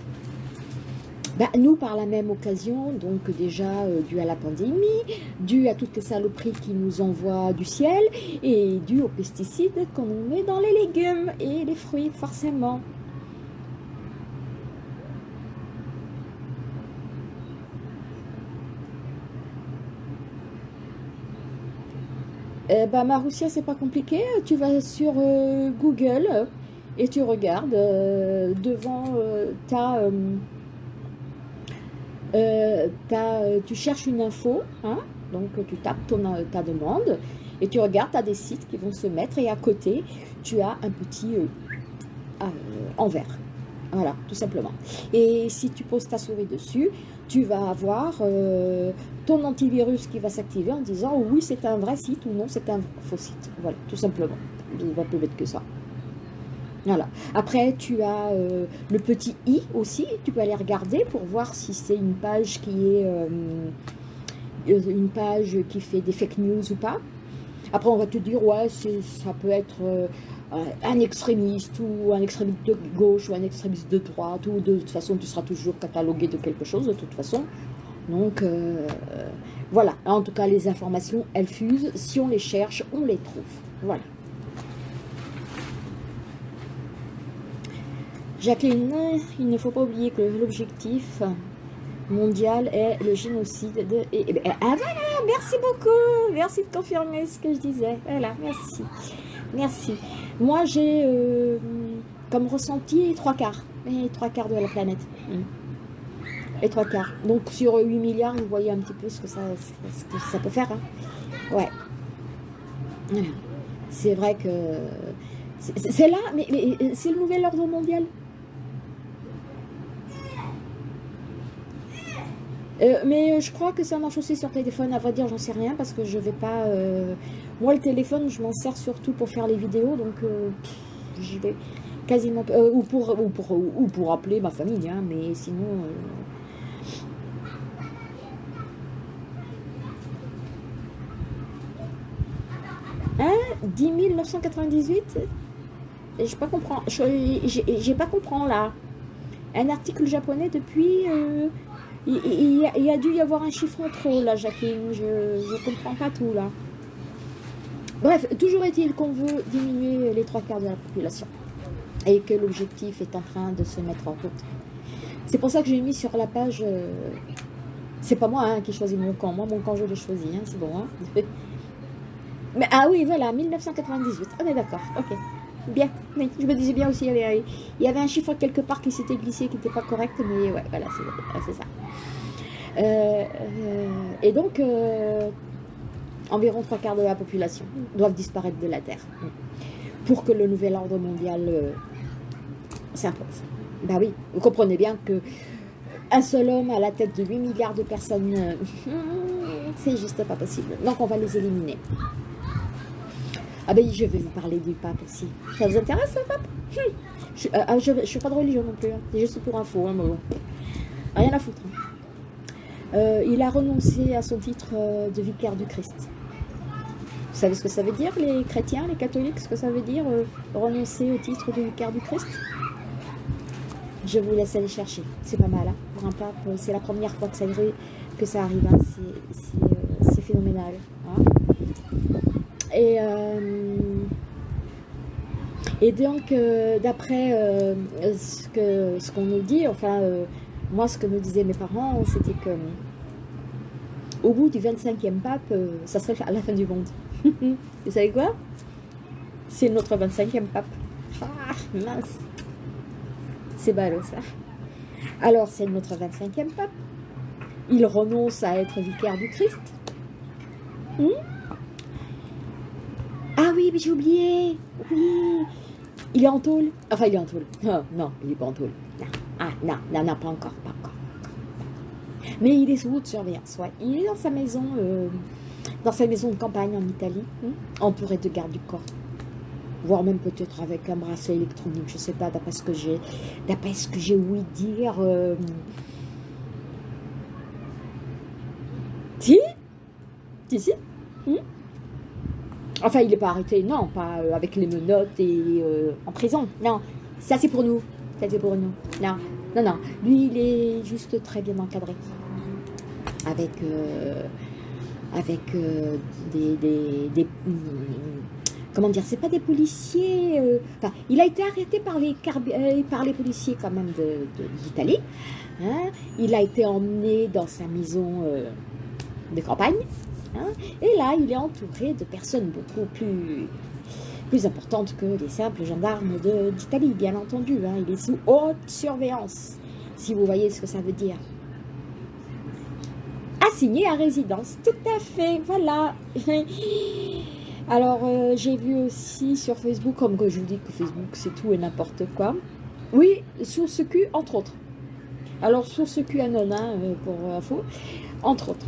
bah, nous, par la même occasion, donc déjà euh, dû à la pandémie, dû à toutes les saloperies qui nous envoient du ciel, et dû aux pesticides qu'on met dans les légumes et les fruits, forcément. Eh ben, Maroussia, c'est pas compliqué. Tu vas sur euh, Google et tu regardes euh, devant ta euh, euh, tu cherches une info, hein, donc tu tapes ton, euh, ta demande et tu regardes, tu as des sites qui vont se mettre et à côté, tu as un petit envers. Voilà, tout simplement. Et si tu poses ta souris dessus, tu vas avoir ton antivirus qui va s'activer en disant oui, c'est un vrai site ou non, c'est un faux site. Voilà, tout simplement. Il va plus bête que ça. Après, tu as euh, le petit i aussi. Tu peux aller regarder pour voir si c'est une page qui est euh, euh, une page qui fait des fake news ou pas. Après, on va te dire, ouais, ça peut être un extrémiste ou un extrémiste de gauche ou un extrémiste de droite ou de, toute façon, tu seras toujours catalogué de quelque chose de toute façon. Donc, voilà. En tout cas, les informations, elles fusent. Si on les cherche, on les trouve. Voilà. Jacqueline, il ne faut pas oublier que l'objectif mondial est le génocide de... ah voilà, merci beaucoup, merci de confirmer ce que je disais. Voilà, merci, merci. Moi, j'ai euh, comme ressenti trois quarts, trois quarts de la planète. Hmm. Et trois quarts. Donc sur 8 milliards, vous voyez un petit peu ce que ça, ça peut faire. Hein. Ouais. C'est vrai que... C'est là, mais c'est le nouvel ordre mondial. Euh, mais je crois que ça marche aussi sur téléphone. À vrai dire, j'en sais rien parce que je vais pas. euh, Moi, le téléphone, je m'en sers surtout pour faire les vidéos, donc euh, j'y vais quasiment. euh, ou pour ou pour ou pour appeler ma famille, hein, mais sinon. euh, 10 998 Je pas comprends. Pas comprends là. Un article japonais depuis. Il y a dû y avoir un chiffre en trop là, Jacqueline. Je, je comprends pas tout là. Bref, toujours est-il qu'on veut diminuer les trois quarts de la population et que l'objectif est en train de se mettre en route. C'est pour ça que j'ai mis sur la page. euh, c'est pas moi hein, qui choisis mon camp. Moi, mon camp, je l'ai choisi. Hein, c'est bon. Hein Mais, ah oui, voilà, 1998. On est d'accord. Ok. Bien. Oui, je me disais bien aussi, il y avait, il y avait un chiffre quelque part qui s'était glissé, qui n'était pas correct, mais ouais, voilà, c'est ça. Euh, euh, et donc, euh, environ trois quarts de la population doivent disparaître de la Terre pour que le nouvel ordre mondial s'impose. Bah oui, vous comprenez bien que un seul homme à la tête de 8 milliards de personnes, c'est juste pas possible. Donc on va les éliminer. Ah ben je vais vous parler du pape aussi. Ça vous intéresse le pape? Hum. je, euh, ah, suis pas de religion non plus. hein. C'est juste pour info. Hein, bon. Rien à foutre. Euh, il a renoncé à son titre euh, de vicaire du Christ. Vous savez ce que ça veut dire, les chrétiens, les catholiques, ce que ça veut dire renoncer au titre de vicaire du Christ? Je vous laisse aller chercher. C'est pas mal. hein, pour un pape, c'est la première fois que ça, arrive- que ça arrive. hein. C'est phénoménal. hein. Et, euh, et donc, euh, d'après euh, ce que ce qu'on nous dit, enfin, moi, ce que me disaient mes parents, c'était que au bout du 25e pape, ça serait à la fin du monde. Vous savez quoi? C'est notre 25e pape. Ah, mince. C'est ballot, ça. Alors, c'est notre 25e pape. Il renonce à être vicaire du Christ. Hmm? Ah oui, mais j'ai oublié. Oui. Il est en tôle. Enfin, il est en tôle. Non, non, il n'est pas en tôle. Non. Ah, non, non, non, pas encore, pas encore. Mais il est sous haute surveillance, ouais. Il est dans sa maison, euh, dans sa maison de campagne en Italie, hein, entouré de gardes du corps. Voire même peut-être avec un bracelet électronique, je sais pas, d'après ce que j'ai, d'après ce que j'ai ouï dire. euh, Si? Si, si. Hmm? Enfin, il n'est pas arrêté, non, pas euh, avec les menottes et euh, en prison. Non, ça c'est pour nous. Ça c'est pour nous. Non, non, non. Lui, il est juste très bien encadré. Avec, euh, avec des, des, hum, Comment dire C'est pas des policiers. Enfin, il a été arrêté par les, par les policiers quand même de- de- d'Italie. hein. Il a été emmené dans sa maison de campagne. Hein. Et là, il est entouré de personnes beaucoup plus, plus importantes que les simples gendarmes d'Italie, bien entendu. hein. Il est sous haute surveillance, si vous voyez ce que ça veut dire. Assigné à résidence, tout à fait, voilà. Alors, euh, j'ai vu aussi sur Facebook, comme que je vous dis que Facebook, c'est tout et n'importe quoi. Oui, source Q, entre autres. Alors, source QAnon, hein, euh, pour info, entre autres.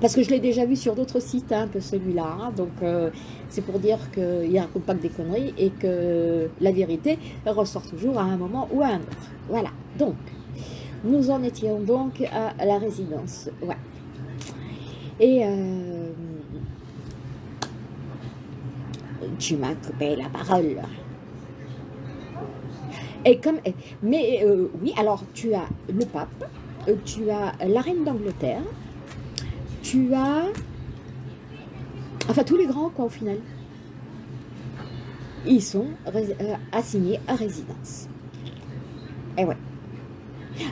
Parce que je l'ai déjà vu sur d'autres sites que celui-là. hein. donc, euh, c'est pour dire qu'il ne raconte pas que des conneries et que la vérité ressort toujours à un moment ou à un autre. Voilà. Donc, nous en étions donc à la résidence. Ouais. Et euh, tu m'as coupé la parole. Et comme, mais euh, oui, alors tu as le pape, tu as la reine d'Angleterre, tu as, enfin tous les grands quoi au final. Ils sont euh, assignés à résidence. Et ouais.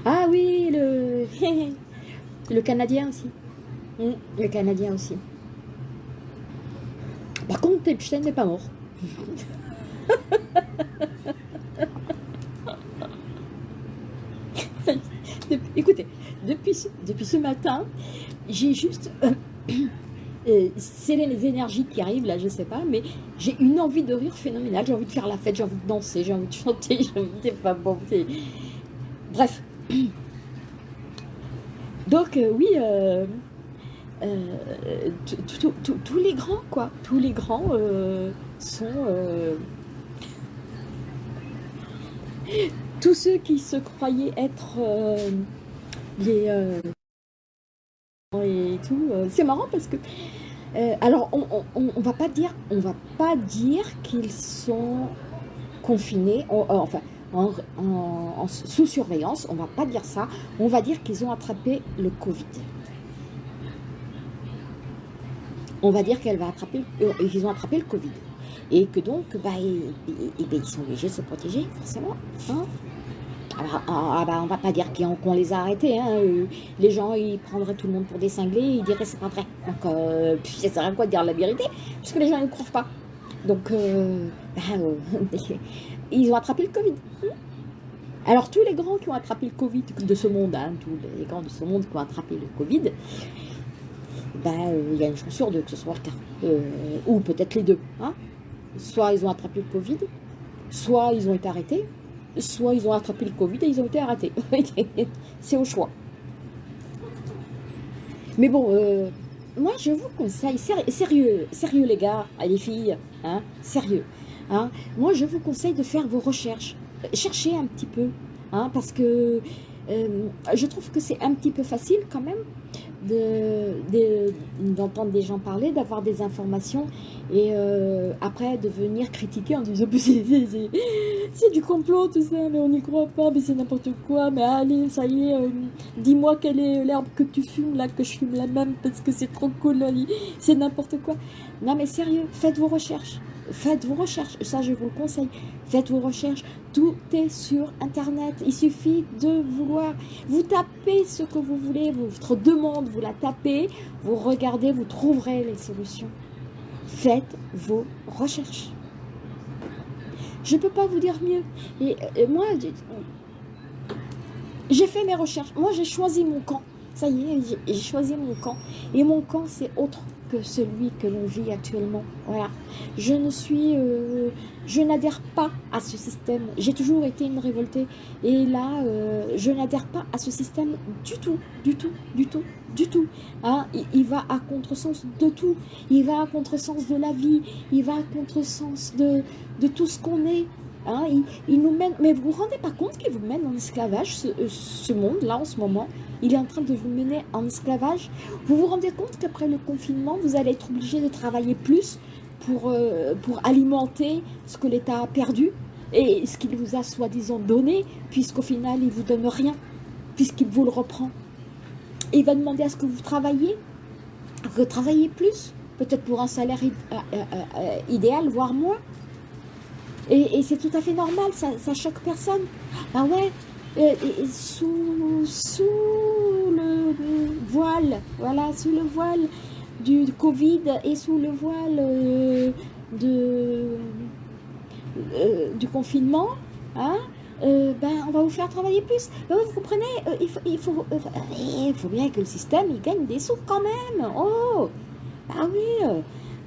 Ah oui, le, le Canadien aussi. Mm, Le Canadien aussi. Par contre, Epstein n'est pas mort. Écoutez, depuis, depuis ce matin, j'ai juste... euh, euh, c'est les énergies qui arrivent là, je sais pas, mais j'ai une envie de rire phénoménale. J'ai envie de faire la fête, j'ai envie de danser, j'ai envie de chanter, j'ai envie de... Enfin, bon, Bref. Donc, oui, tous les grands, quoi, tous les grands sont tous ceux qui se croyaient être les et tout, c'est marrant parce que alors on, on, va pas dire on va pas dire qu'ils sont confinés enfin en, sous surveillance, on va pas dire ça, on va dire qu'ils ont attrapé le Covid. On va dire euh, qu'ils ont attrapé le Covid. Et que donc, bah, ils, sont obligés de se protéger, forcément. Hein. Ah, ah, bah, on va pas dire qu'on les a arrêtés. Hein. Euh, les gens, ils prendraient tout le monde pour des cinglés, ils diraient c'est pas vrai. Donc, euh, ça sert à quoi de dire la vérité? Puisque les gens ne croient pas. Donc, euh, bah, ils ont attrapé le Covid. Alors, tous les grands qui ont attrapé le Covid de ce monde, hein, tous les grands de ce monde qui ont attrapé le Covid, bah, euh, il y a une chance sur deux que ce soit le cas. Euh, ou peut-être les deux. Hein. Soit ils ont attrapé le Covid, soit ils ont été arrêtés, soit ils ont attrapé le Covid et ils ont été arrêtés. C'est au choix. Mais bon, euh, moi je vous conseille, sérieux, sérieux les gars, les filles, hein, sérieux. Hein, moi je vous conseille de faire vos recherches cherchez un petit peu, hein, parce que euh, je trouve que c'est un petit peu facile quand même d'entendre des gens parler, d'avoir des informations et euh, après de venir critiquer en disant c'est du complot tout ça, mais on n'y croit pas, mais c'est n'importe quoi, mais allez, ça y est, euh, dis-moi quelle est l'herbe que tu fumes là, que je fume la même parce que c'est trop cool, c'est n'importe quoi. Non mais sérieux, faites vos recherches, faites vos recherches, ça je vous le conseille, faites vos recherches, tout est sur internet, il suffit de vouloir, vous tapez ce que vous voulez, votre demande, vous la tapez, vous regardez, vous trouverez les solutions. Faites vos recherches. Je ne peux pas vous dire mieux. Et moi, j'ai fait mes recherches. Moi, j'ai choisi mon camp. Ça y est, j'ai choisi mon camp. Et mon camp, c'est autre que celui que l'on vit actuellement. Voilà. Je ne suis... Euh, je n'adhère pas à ce système. J'ai toujours été une révoltée. Et là, euh, je n'adhère pas à ce système du tout, du tout, du tout, du tout. Hein, il, va à contresens de tout. Il va à contresens de la vie. Il va à contresens de, de tout ce qu'on est. Hein, il, nous mène, mais vous vous rendez pas compte qu'il vous mène en esclavage, ce, euh, ce monde-là en ce moment? Il est en train de vous mener en esclavage. Vous vous rendez compte qu'après le confinement, vous allez être obligé de travailler plus pour, euh, pour alimenter ce que l'État a perdu et ce qu'il vous a soi-disant donné, puisqu'au final, il ne vous donne rien, puisqu'il vous le reprend. il va demander à ce que vous travaillez, que vous travaillez plus, peut-être pour un salaire euh, idéal, voire moins. Et, c'est tout à fait normal, ça, ça choque personne. Ah ouais, sous, sous le voile, voilà, sous le voile du Covid et sous le voile euh, de, euh, du confinement, hein, euh, ben, on va vous faire travailler plus. Ben, vous comprenez, il, faut, il, faut, il faut bien que le système il gagne des sous quand même. Oh, ah oui,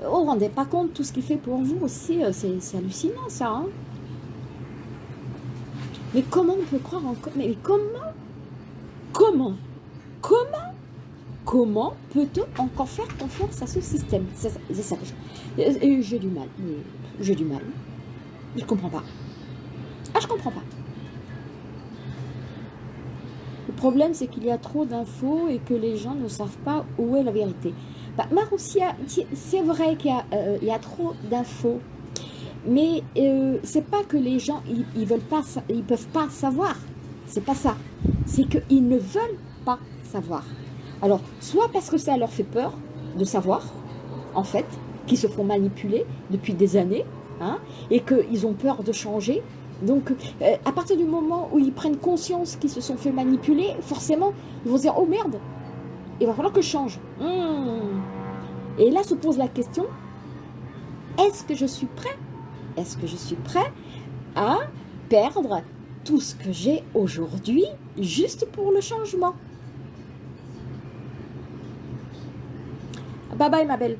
oh, on ne rendez pas compte tout ce qu'il fait pour vous aussi, c'est hallucinant ça. Hein. Mais comment on peut croire encore Mais comment Comment Comment Comment peut-on encore faire confiance à ce système? C'est ça que j'ai du mal. J'ai du mal. Je comprends pas. Ah, je comprends pas. Le problème, c'est qu'il y a trop d'infos et que les gens ne savent pas où est la vérité. Maroussia, c'est vrai qu'il y, euh, y, a trop d'infos mais euh, c'est pas que les gens, ils, ils veulent pas, ils peuvent pas savoir. C'est pas ça. C'est qu'ils ne veulent pas savoir. Alors, soit parce que ça leur fait peur de savoir, en fait, qu'ils se font manipuler depuis des années, hein, et qu'ils ont peur de changer. Donc, euh, à partir du moment où ils prennent conscience qu'ils se sont fait manipuler, forcément, ils vont se dire, oh merde, il va falloir que je change. Hmm. Et là se pose la question, est-ce que je suis prêt est-ce que je suis prêt à perdre tout ce que j'ai aujourd'hui juste pour le changement? Bye bye ma belle.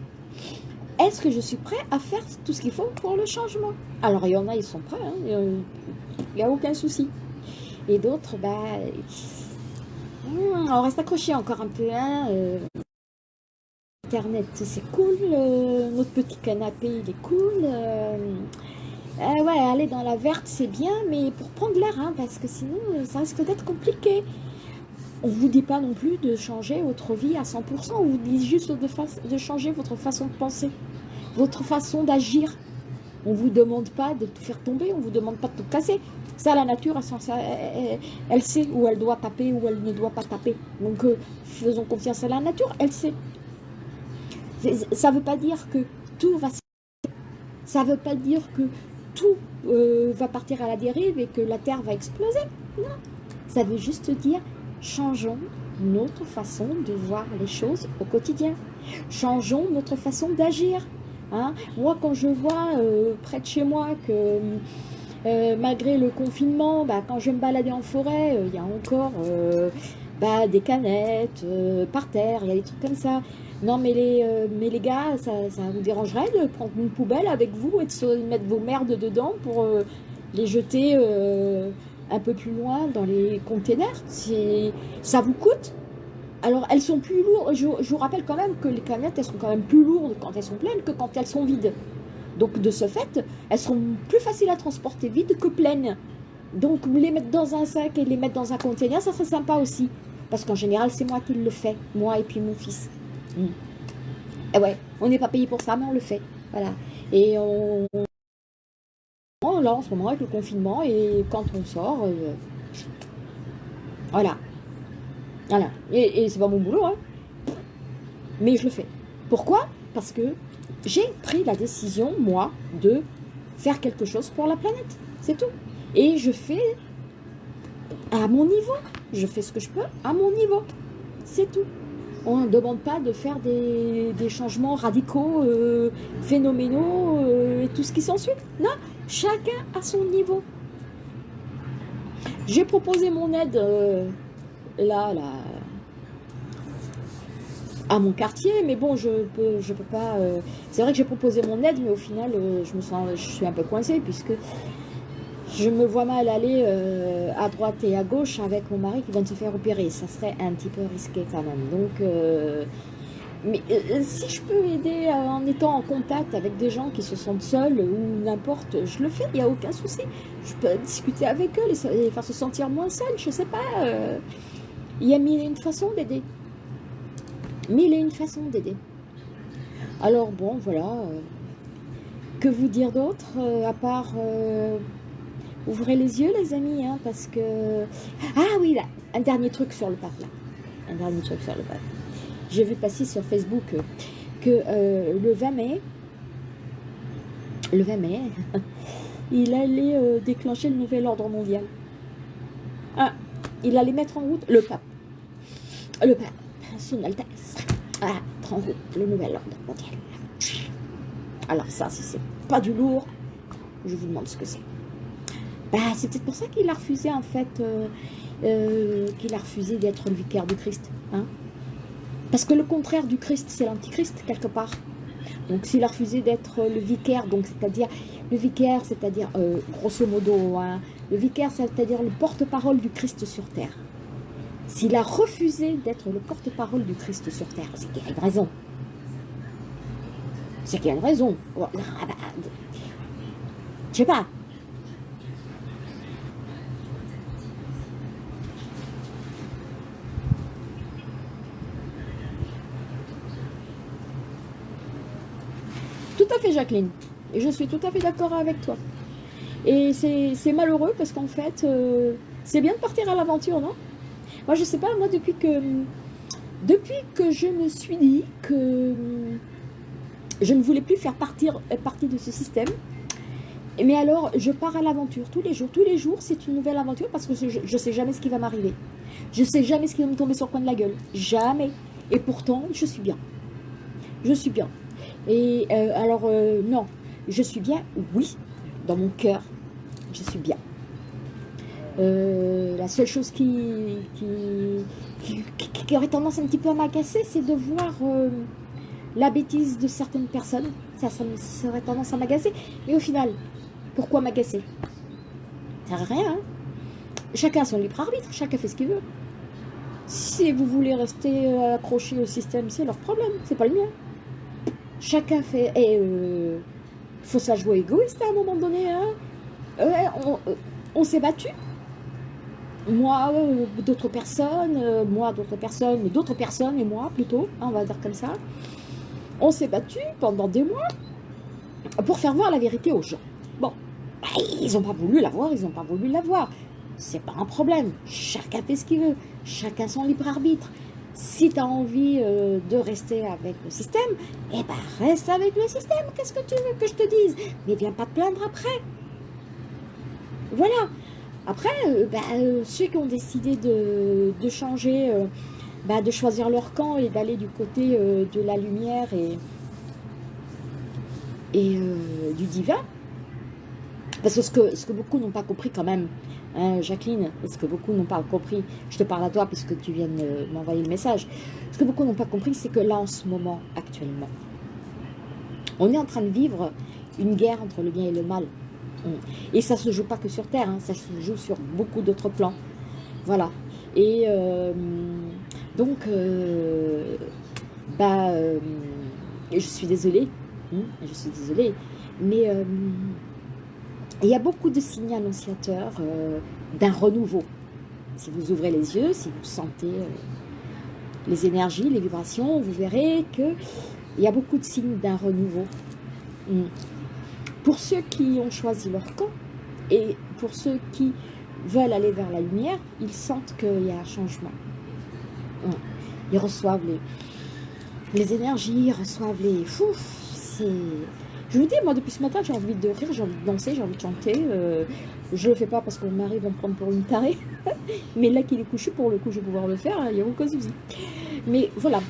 Est-ce que je suis prêt à faire tout ce qu'il faut pour le changement? Alors il y en a, ils sont prêts, hein, il n'y a aucun souci. Et d'autres, bah, Hmm, on reste accroché encore un peu. Hein, euh. Internet, c'est cool. Euh, notre petit canapé, il est cool. Euh. ouais, aller dans la verte, c'est bien, mais pour prendre l'air, hein, parce que sinon, ça risque d'être compliqué. On vous dit pas non plus de changer votre vie à 100%. On vous dit juste de, de changer votre façon de penser, votre façon d'agir. On ne vous demande pas de tout faire tomber, on vous demande pas de tout casser. Ça, la nature, elle, sait où elle doit taper, où elle ne doit pas taper. Donc, euh, faisons confiance à la nature, elle sait. Ça ne veut pas dire que tout va Ça ne veut pas dire que tout euh, va partir à la dérive et que la Terre va exploser. Non. Ça veut juste dire, changeons notre façon de voir les choses au quotidien. Changeons notre façon d'agir. Hein. Moi, quand je vois euh, près de chez moi que euh, malgré le confinement, bah, quand je me balader en forêt, euh, il y a encore bah, des canettes par terre, il y a des trucs comme ça. Non, mais les, gars, ça, vous dérangerait de prendre une poubelle avec vous et de mettre vos merdes dedans pour les jeter un peu plus loin dans les containers? Ça vous coûte? Alors, elles sont plus lourdes. Je, vous rappelle quand même que les canettes, elles sont quand même plus lourdes quand elles sont pleines que quand elles sont vides. Donc, de ce fait, elles sont plus faciles à transporter vides que pleines. Donc, les mettre dans un sac et les mettre dans un conteneur, ça serait sympa aussi. Parce qu'en général, c'est moi qui le fais. Moi et puis mon fils. Et eh ouais, on n'est pas payé pour ça, mais on le fait. Voilà. Et on... Là, en ce moment, avec le confinement, et quand on sort... Euh, voilà. Voilà. Et, c'est pas mon boulot, hein. Mais je le fais. Pourquoi? Parce que j'ai pris la décision, moi, de faire quelque chose pour la planète. C'est tout. Et je fais à mon niveau. Je fais ce que je peux à mon niveau. C'est tout. On ne demande pas de faire des, changements radicaux, euh, phénoménaux euh, et tout ce qui s'ensuit. Non, chacun à son niveau. J'ai proposé mon aide euh, là, là, à mon quartier, mais bon, je peux, je peux pas. Euh, c'est vrai que j'ai proposé mon aide, mais au final, euh, je me sens, je suis un peu coincée puisque je me vois mal aller euh, à droite et à gauche avec mon mari qui vient de se faire opérer. Ça serait un petit peu risqué quand même. Donc, mais si je peux aider en étant en contact avec des gens qui se sentent seuls ou n'importe, je le fais. Il n'y a aucun souci. Je peux discuter avec eux, les, faire se sentir moins seuls. Je sais pas. Il y a mille une façons d'aider. Mille et une façons d'aider. Alors bon, voilà. Euh, que vous dire d'autre euh, à part... Euh, ouvrez les yeux les amis, hein, parce que... Ah oui, là, un dernier truc sur le pape, là. Un dernier truc sur le pape. J'ai vu passer sur Facebook que le 20 mai, le 20 mai, il allait déclencher le nouvel ordre mondial. Ah, il allait mettre en route le pape le pape, son Altesse, ah, en route le nouvel ordre mondial. Alors ça, si c'est pas du lourd, je vous demande ce que c'est. Bah, c'est peut-être pour ça qu'il a refusé, en fait, euh, euh, qu'il a refusé d'être le vicaire du Christ. Hein Parce que le contraire du Christ, c'est l'antichrist, quelque part. Donc, s'il a refusé d'être le vicaire, donc c'est-à-dire, le vicaire, c'est-à-dire, euh, grosso modo, hein, le vicaire, c'est-à-dire le porte-parole du Christ sur terre. S'il a refusé d'être le porte-parole du Christ sur terre, c'est qu'il y a une raison. C'est qu'il y a une raison. Oh, je sais pas. Tout à fait, Jacqueline. Et je suis tout à fait d'accord avec toi. Et c'est malheureux parce qu'en fait, euh, c'est bien de partir à l'aventure, non? Moi, je sais pas, moi, depuis que, depuis que je me suis dit que je ne voulais plus faire partir, euh, partie de ce système, mais alors, je pars à l'aventure tous les jours. Tous les jours, c'est une nouvelle aventure parce que je ne sais jamais ce qui va m'arriver. Je ne sais jamais ce qui va me tomber sur le coin de la gueule. Jamais. Et pourtant, je suis bien. Je suis bien. Et euh, alors, euh, non, je suis bien, oui, dans mon cœur, je suis bien. Euh, la seule chose qui, qui, aurait tendance un petit peu à m'agacer, c'est de voir euh, la bêtise de certaines personnes. Ça, ça, aurait tendance à m'agacer. Mais au final, pourquoi m'agacer? Ça sert à rien. Hein. chacun a son libre arbitre, chacun fait ce qu'il veut. Si vous voulez rester euh, accroché au système, c'est leur problème, c'est pas le mien. Chacun fait... Et faut ça jouer égoïste à un moment donné. Hein. on, s'est battu. Moi, d'autres personnes, moi, d'autres personnes, d'autres personnes et moi plutôt, hein, on va dire comme ça. On s'est battu pendant des mois pour faire voir la vérité aux gens. Bon, bah, ils n'ont pas voulu la voir, ils n'ont pas voulu la voir c'est pas un problème. Chacun fait ce qu'il veut. Chacun son libre arbitre. Si tu as envie euh, de rester avec le système, eh ben reste avec le système. Qu'est-ce que tu veux que je te dise? Mais viens pas te plaindre après. Voilà. Après, euh, bah, euh, ceux qui ont décidé de, changer, bah, de choisir leur camp et d'aller du côté de la lumière et, du divin, parce que ce que, ce que beaucoup n'ont pas compris quand même, Hein, Jacqueline, ce que beaucoup n'ont pas compris, je te parle à toi puisque tu viens de m'envoyer le message, ce que beaucoup n'ont pas compris, c'est que là, en ce moment, actuellement, on est en train de vivre une guerre entre le bien et le mal. Hum. Et ça se joue pas que sur Terre, hein, ça se joue sur beaucoup d'autres plans. Voilà. Et euh, donc, euh, bah, euh, je suis désolée, hum, je suis désolée, mais il y a beaucoup de signes annonciateurs d'un renouveau. Si vous ouvrez les yeux, si vous sentez les énergies, les vibrations, vous verrez qu'il y a beaucoup de signes d'un renouveau. Hmm. Pour ceux qui ont choisi leur camp et pour ceux qui veulent aller vers la lumière, ils sentent qu'il y a un changement. Ils reçoivent les, les énergies, ils reçoivent les... Je vous dis, moi, depuis ce matin, j'ai envie de rire, j'ai envie de danser, j'ai envie de chanter. Euh, je le fais pas parce qu'on m'arrive à me prendre pour une tarée. Mais là qu'il est couché, pour le coup, je vais pouvoir le faire, il n'y a aucun souci. Mais voilà.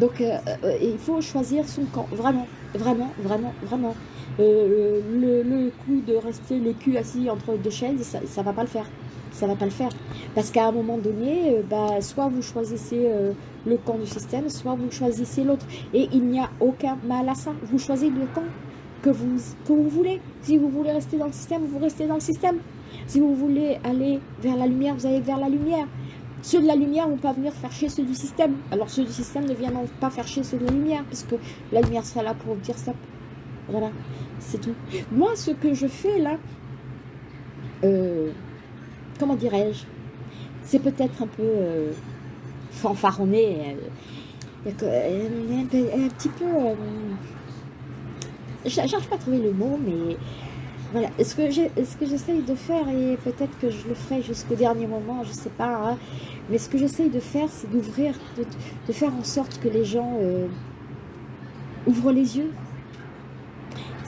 Donc, euh, euh, il faut choisir son camp. Vraiment, vraiment, vraiment, vraiment. Le, coup de rester le cul assis entre deux chaises, ça va pas le faire ça va pas le faire. Parce qu'à un moment donné, bah, soit vous choisissez le camp du système, soit vous choisissez l'autre. Et il n'y a aucun mal à ça. Vous choisissez le camp que vous, que vous voulez. Si vous voulez rester dans le système, vous restez dans le système. Si vous voulez aller vers la lumière, vous allez vers la lumière. Ceux de la lumière vont pas venir faire chier ceux du système. Alors ceux du système ne viendront pas faire chier ceux de la lumière, puisque la lumière sera là pour dire stop. Voilà, c'est tout. Moi, ce que je fais là, euh, comment dirais-je, c'est peut-être un peu... Euh, fanfaronné. Euh, un, petit peu... J'arrive pas à trouver le mot, mais voilà. Ce que j'essaye de faire, et peut-être que je le ferai jusqu'au dernier moment, je sais pas, hein, mais ce que j'essaye de faire, c'est d'ouvrir, de, faire en sorte que les gens ouvrent les yeux.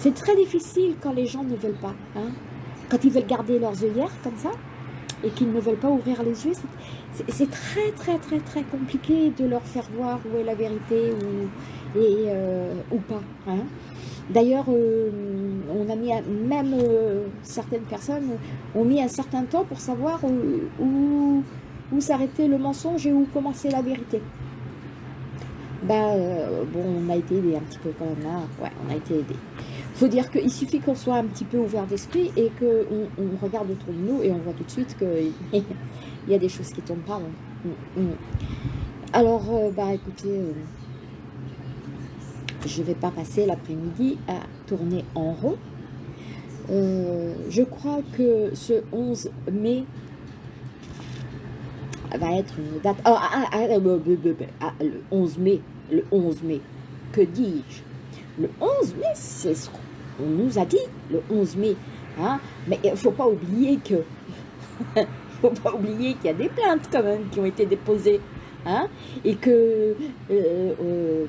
C'est très difficile quand les gens ne veulent pas. Hein. Quand ils veulent garder leurs œillères comme ça, et qu'ils ne veulent pas ouvrir les yeux, c'est très très très très compliqué de leur faire voir où est la vérité ou, et, euh, ou pas. Hein. D'ailleurs, euh, on a mis, même euh, certaines personnes ont mis un certain temps pour savoir où, où, s'arrêtait le mensonge et où commençait la vérité. Bah, bon, on a été aidé un petit peu quand même. Hein. ouais, on a été aidé faut dire qu'il suffit qu'on soit un petit peu ouvert d'esprit et qu'on on regarde autour de nous et on voit tout de suite qu'il y a des choses qui tombent pas. Mm, mm. Alors, euh, bah écoutez, euh, je ne vais pas passer l'après-midi à tourner en rond. Euh, je crois que ce 11 mai va être une date... Ah, ah, ah, le 11 mai, le 11 mai, que dis-je? Le 11 mai, c'est ce on nous a dit le 11 mai. Hein, mais il ne faut pas oublier que faut pas oublier qu'il y a des plaintes quand même qui ont été déposées. Hein, et que euh, euh,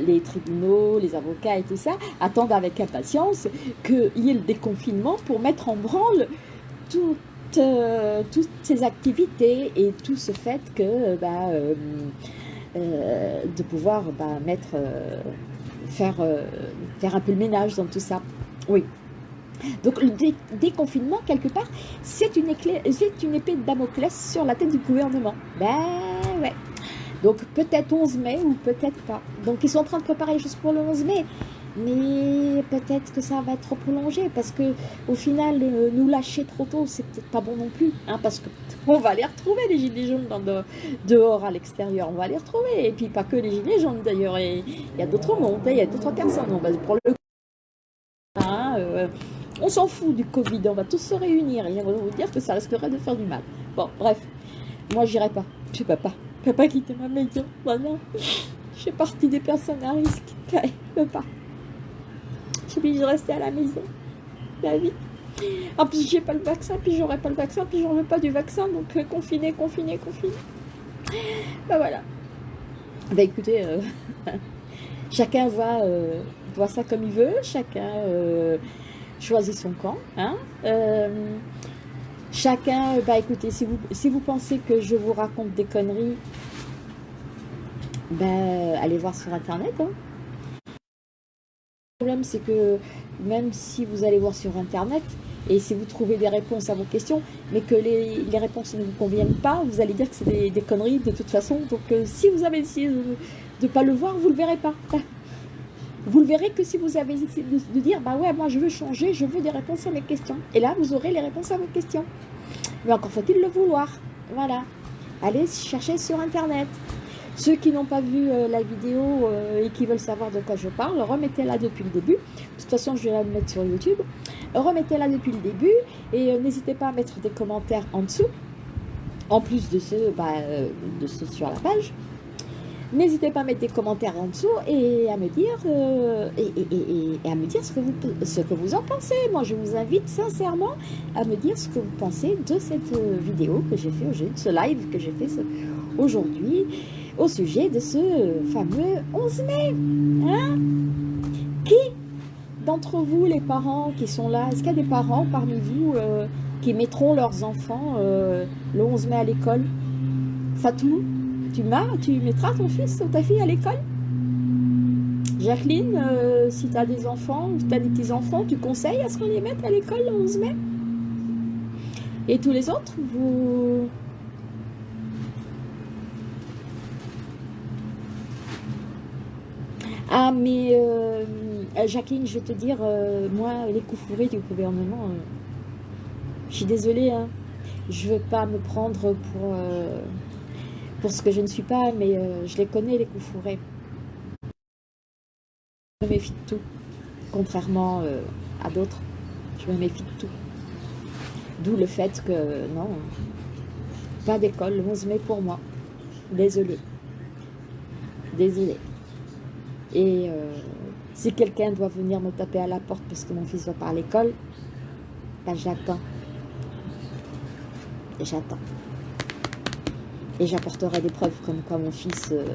les tribunaux, les avocats et tout ça attendent avec impatience qu'il y ait le déconfinement pour mettre en branle euh, toutes, ces activités et tout ce fait que bah, de pouvoir bah, mettre faire, euh, faire un peu le ménage dans tout ça. Oui. Donc le déconfinement, quelque part, c'est une, une épée de Damoclès sur la tête du gouvernement. Ben ouais. Donc peut-être 11 mai ou peut-être pas. Donc ils sont en train de préparer juste pour le 11 mai. mais peut-être que ça va être prolongé parce que au final euh, nous lâcher trop tôt c'est peut-être pas bon non plus hein, parce que on va les retrouver les gilets jaunes dehors à l'extérieur. On va les retrouver. Et puis pas que les gilets jaunes d'ailleurs. Il y a d'autres mondes il y a d'autres personnes. On va pour le hein, euh, on s'en fout du Covid. On va tous se réunir. Et on va vous dire que ça risquerait de faire du mal. Bon bref. Moi j'irai pas. Je peux pas pas quitter ma maison voilà. Je fais partie des personnes à risque. Je peux pas je suis obligée de rester à la maison. La vie. En plus, j'ai pas le vaccin, puis j'aurai pas le vaccin, puis j'en veux pas du vaccin, donc euh, confiné, confiné, confiné. Bah voilà. Bah écoutez, euh, chacun voit, euh, ça comme il veut, chacun choisit son camp. Hein. chacun, bah écoutez, si vous, si vous pensez que je vous raconte des conneries, bah allez voir sur internet. Hein problème, c'est que même si vous allez voir sur Internet, et si vous trouvez des réponses à vos questions, mais que les, réponses ne vous conviennent pas, vous allez dire que c'est des, conneries de toute façon. Donc euh, si vous avez essayé de ne pas le voir, vous ne le verrez pas. Vous le verrez que si vous avez essayé de, dire, bah ouais, moi je veux changer, je veux des réponses à mes questions. Et là, vous aurez les réponses à vos questions. Mais encore faut-il le vouloir. Voilà. Allez chercher sur Internet. Ceux qui n'ont pas vu euh, la vidéo euh, et qui veulent savoir de quoi je parle, remettez-la depuis le début. De toute façon, je vais la mettre sur YouTube. Remettez-la depuis le début et euh, n'hésitez pas à mettre des commentaires en dessous, en plus de ceux, bah, de ceux sur la page. N'hésitez pas à mettre des commentaires en dessous et à me dire, et, à me dire ce que, vous, ce que vous en pensez. Moi, je vous invite sincèrement à me dire ce que vous pensez de cette vidéo que j'ai fait aujourd'hui, de ce live que j'ai fait aujourd'hui au sujet de ce fameux 11 mai. Hein? Qui d'entre vous, les parents qui sont là, est-ce qu'il y a des parents parmi vous euh, qui mettront leurs enfants euh, le 11 mai à l'école? Fatou, tu, tu mettras ton fils ou ta fille à l'école? Jacqueline, euh, si tu as des enfants ou tu as des petits-enfants, tu conseilles à ce qu'on les mette à l'école le 11 mai? Et tous les autres, vous, Ah, mais euh, Jacqueline, je vais te dire, euh, moi, les coups fourrés du gouvernement, euh, je suis désolée, hein, je ne veux pas me prendre pour, pour ce que je ne suis pas, mais je les connais, les coups fourrés. Je me méfie de tout, contrairement à d'autres, je me méfie de tout. D'où le fait que, non, pas d'école le 11 mai pour moi. Désolée. Désolée. Et euh, si quelqu'un doit venir me taper à la porte parce que mon fils va pas à l'école, ben j'attends. J'attends. Et j'apporterai des preuves comme quoi mon fils euh,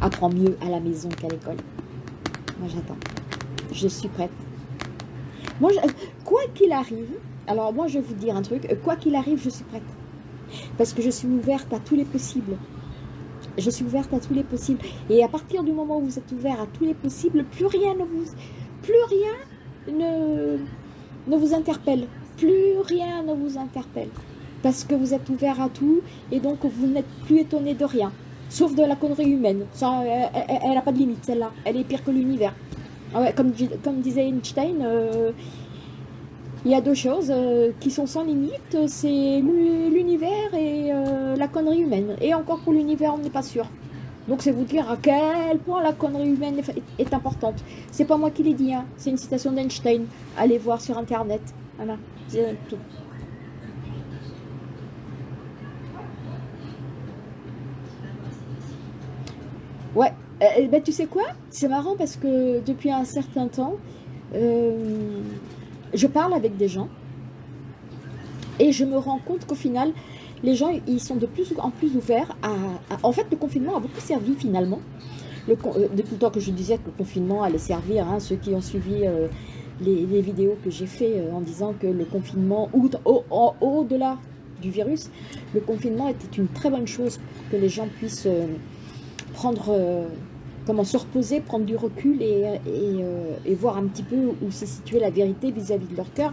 apprend mieux à la maison qu'à l'école. Moi j'attends. Je suis prête. Moi, quoi qu'il arrive, alors moi je vais vous dire un truc, quoi qu'il arrive, je suis prête. Parce que je suis ouverte à tous les possibles. Je suis ouverte à tous les possibles. Et à partir du moment où vous êtes ouvert à tous les possibles, plus rien ne vous, plus rien ne, ne vous interpelle. Plus rien ne vous interpelle. Parce que vous êtes ouvert à tout et donc vous n'êtes plus étonné de rien. Sauf de la connerie humaine. Ça, elle n'a pas de limite, celle-là. Elle est pire que l'univers. Ah comme, comme disait Einstein, euh, il y a deux choses euh, qui sont sans limite, c'est l'univers et euh, la connerie humaine. Et encore pour l'univers, on n'est pas sûr. Donc c'est vous dire à quel point la connerie humaine est, importante. C'est pas moi qui l'ai dit, hein. c'est une citation d'Einstein. Allez voir sur internet. Voilà, c'est tout. Ouais, euh, ben, tu sais quoi? C'est marrant parce que depuis un certain temps, je parle avec des gens et je me rends compte qu'au final, les gens, ils sont de plus en plus ouverts à, En fait, le confinement a beaucoup servi finalement. Le, euh, depuis le temps que je disais que le confinement allait servir, hein, ceux qui ont suivi euh, les, vidéos que j'ai fait euh, en disant que le confinement, au-delà du virus, le confinement était une très bonne chose que les gens puissent prendre comment se reposer, prendre du recul et, euh, voir un petit peu où se situait la vérité vis-à-vis de leur cœur.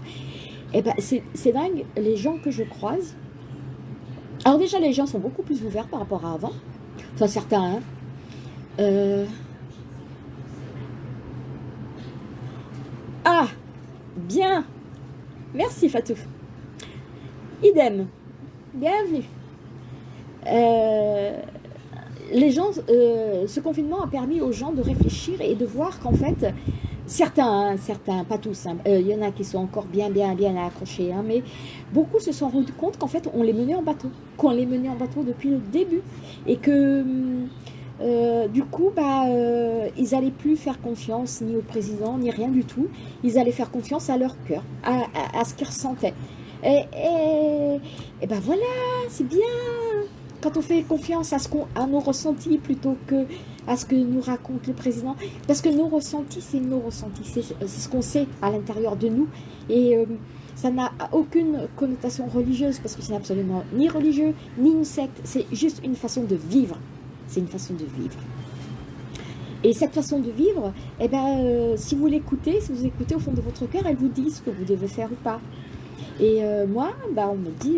Et eh ben c'est dingue, les gens que je croise, alors déjà les gens sont beaucoup plus ouverts par rapport à avant, enfin certains, hein. euh, Bien. Merci Fatou. Idem. Bienvenue. Euh, les gens, euh, ce confinement a permis aux gens de réfléchir et de voir qu'en fait, certains, hein, certains, pas tous, hein, euh, il y en a qui sont encore bien, bien, bien accrochés, hein, mais beaucoup se sont rendus compte qu'en fait, on les menait en bateau, qu'on les menait en bateau depuis le début, et que euh, du coup, bah, ils n'allaient plus faire confiance ni au président, ni rien du tout, ils allaient faire confiance à leur cœur, à, à, ce qu'ils ressentaient. Et, et, et ben voilà, c'est bien, quand on fait confiance à, ce à nos ressentis plutôt que à ce que nous raconte le président, parce que nos ressentis, c'est nos ressentis, c'est, ce qu'on sait à l'intérieur de nous, et euh, ça n'a aucune connotation religieuse, parce que c'est absolument ni religieux, ni une secte, c'est juste une façon de vivre, c'est une façon de vivre. Et cette façon de vivre, eh ben, euh, si vous l'écoutez, si vous écoutez au fond de votre cœur, elle vous dit ce que vous devez faire ou pas. Et euh, moi, bah, on me dit,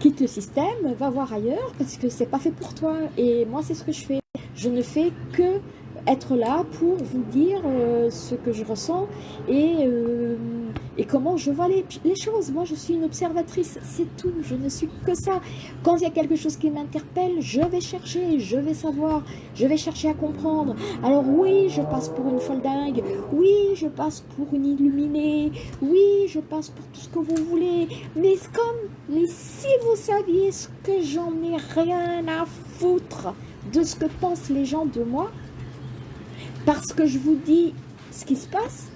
quitte le système, va voir ailleurs parce que c'est pas fait pour toi. Et moi, c'est ce que je fais. Je ne fais que être là pour vous dire euh, ce que je ressens et, euh, et comment je vois les, les, choses. Moi, je suis une observatrice, c'est tout. Je ne suis que ça. Quand il y a quelque chose qui m'interpelle, je vais chercher, je vais savoir, je vais chercher à comprendre. Alors oui, je passe pour une folle dingue. Oui, je passe pour une illuminée. Oui, je passe pour tout ce que vous voulez. Mais comme, mais si vous saviez ce que j'en ai rien à foutre de ce que pensent les gens de moi, parce que je vous dis ce qui se passe,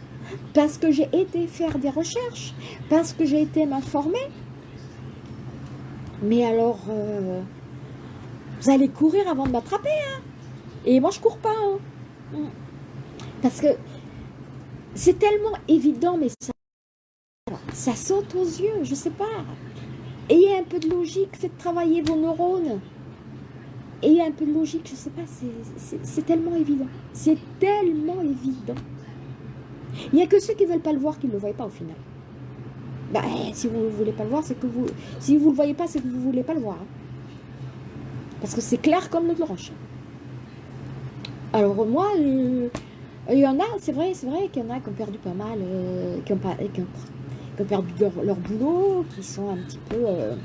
parce que j'ai été faire des recherches, parce que j'ai été m'informer. Mais alors, euh, vous allez courir avant de m'attraper. Hein Et moi, je cours pas. Hein parce que c'est tellement évident, mais ça, ça saute aux yeux, je sais pas. Ayez un peu de logique, faites travailler vos neurones. Et un peu de logique, je sais pas, c'est tellement évident. C'est tellement évident. Il n'y a que ceux qui ne veulent pas le voir qui ne le voient pas au final. Bah, eh, si vous ne voulez pas le voir, c'est que vous... Si vous ne le voyez pas, c'est que vous ne voulez pas le voir. Hein. Parce que c'est clair comme le roche. Alors moi, il y en a, c'est vrai, c'est vrai qu'il y en a qui ont perdu pas mal, euh, qui, ont pas, qui, ont, perdu leur, boulot, qui sont un petit peu... Euh,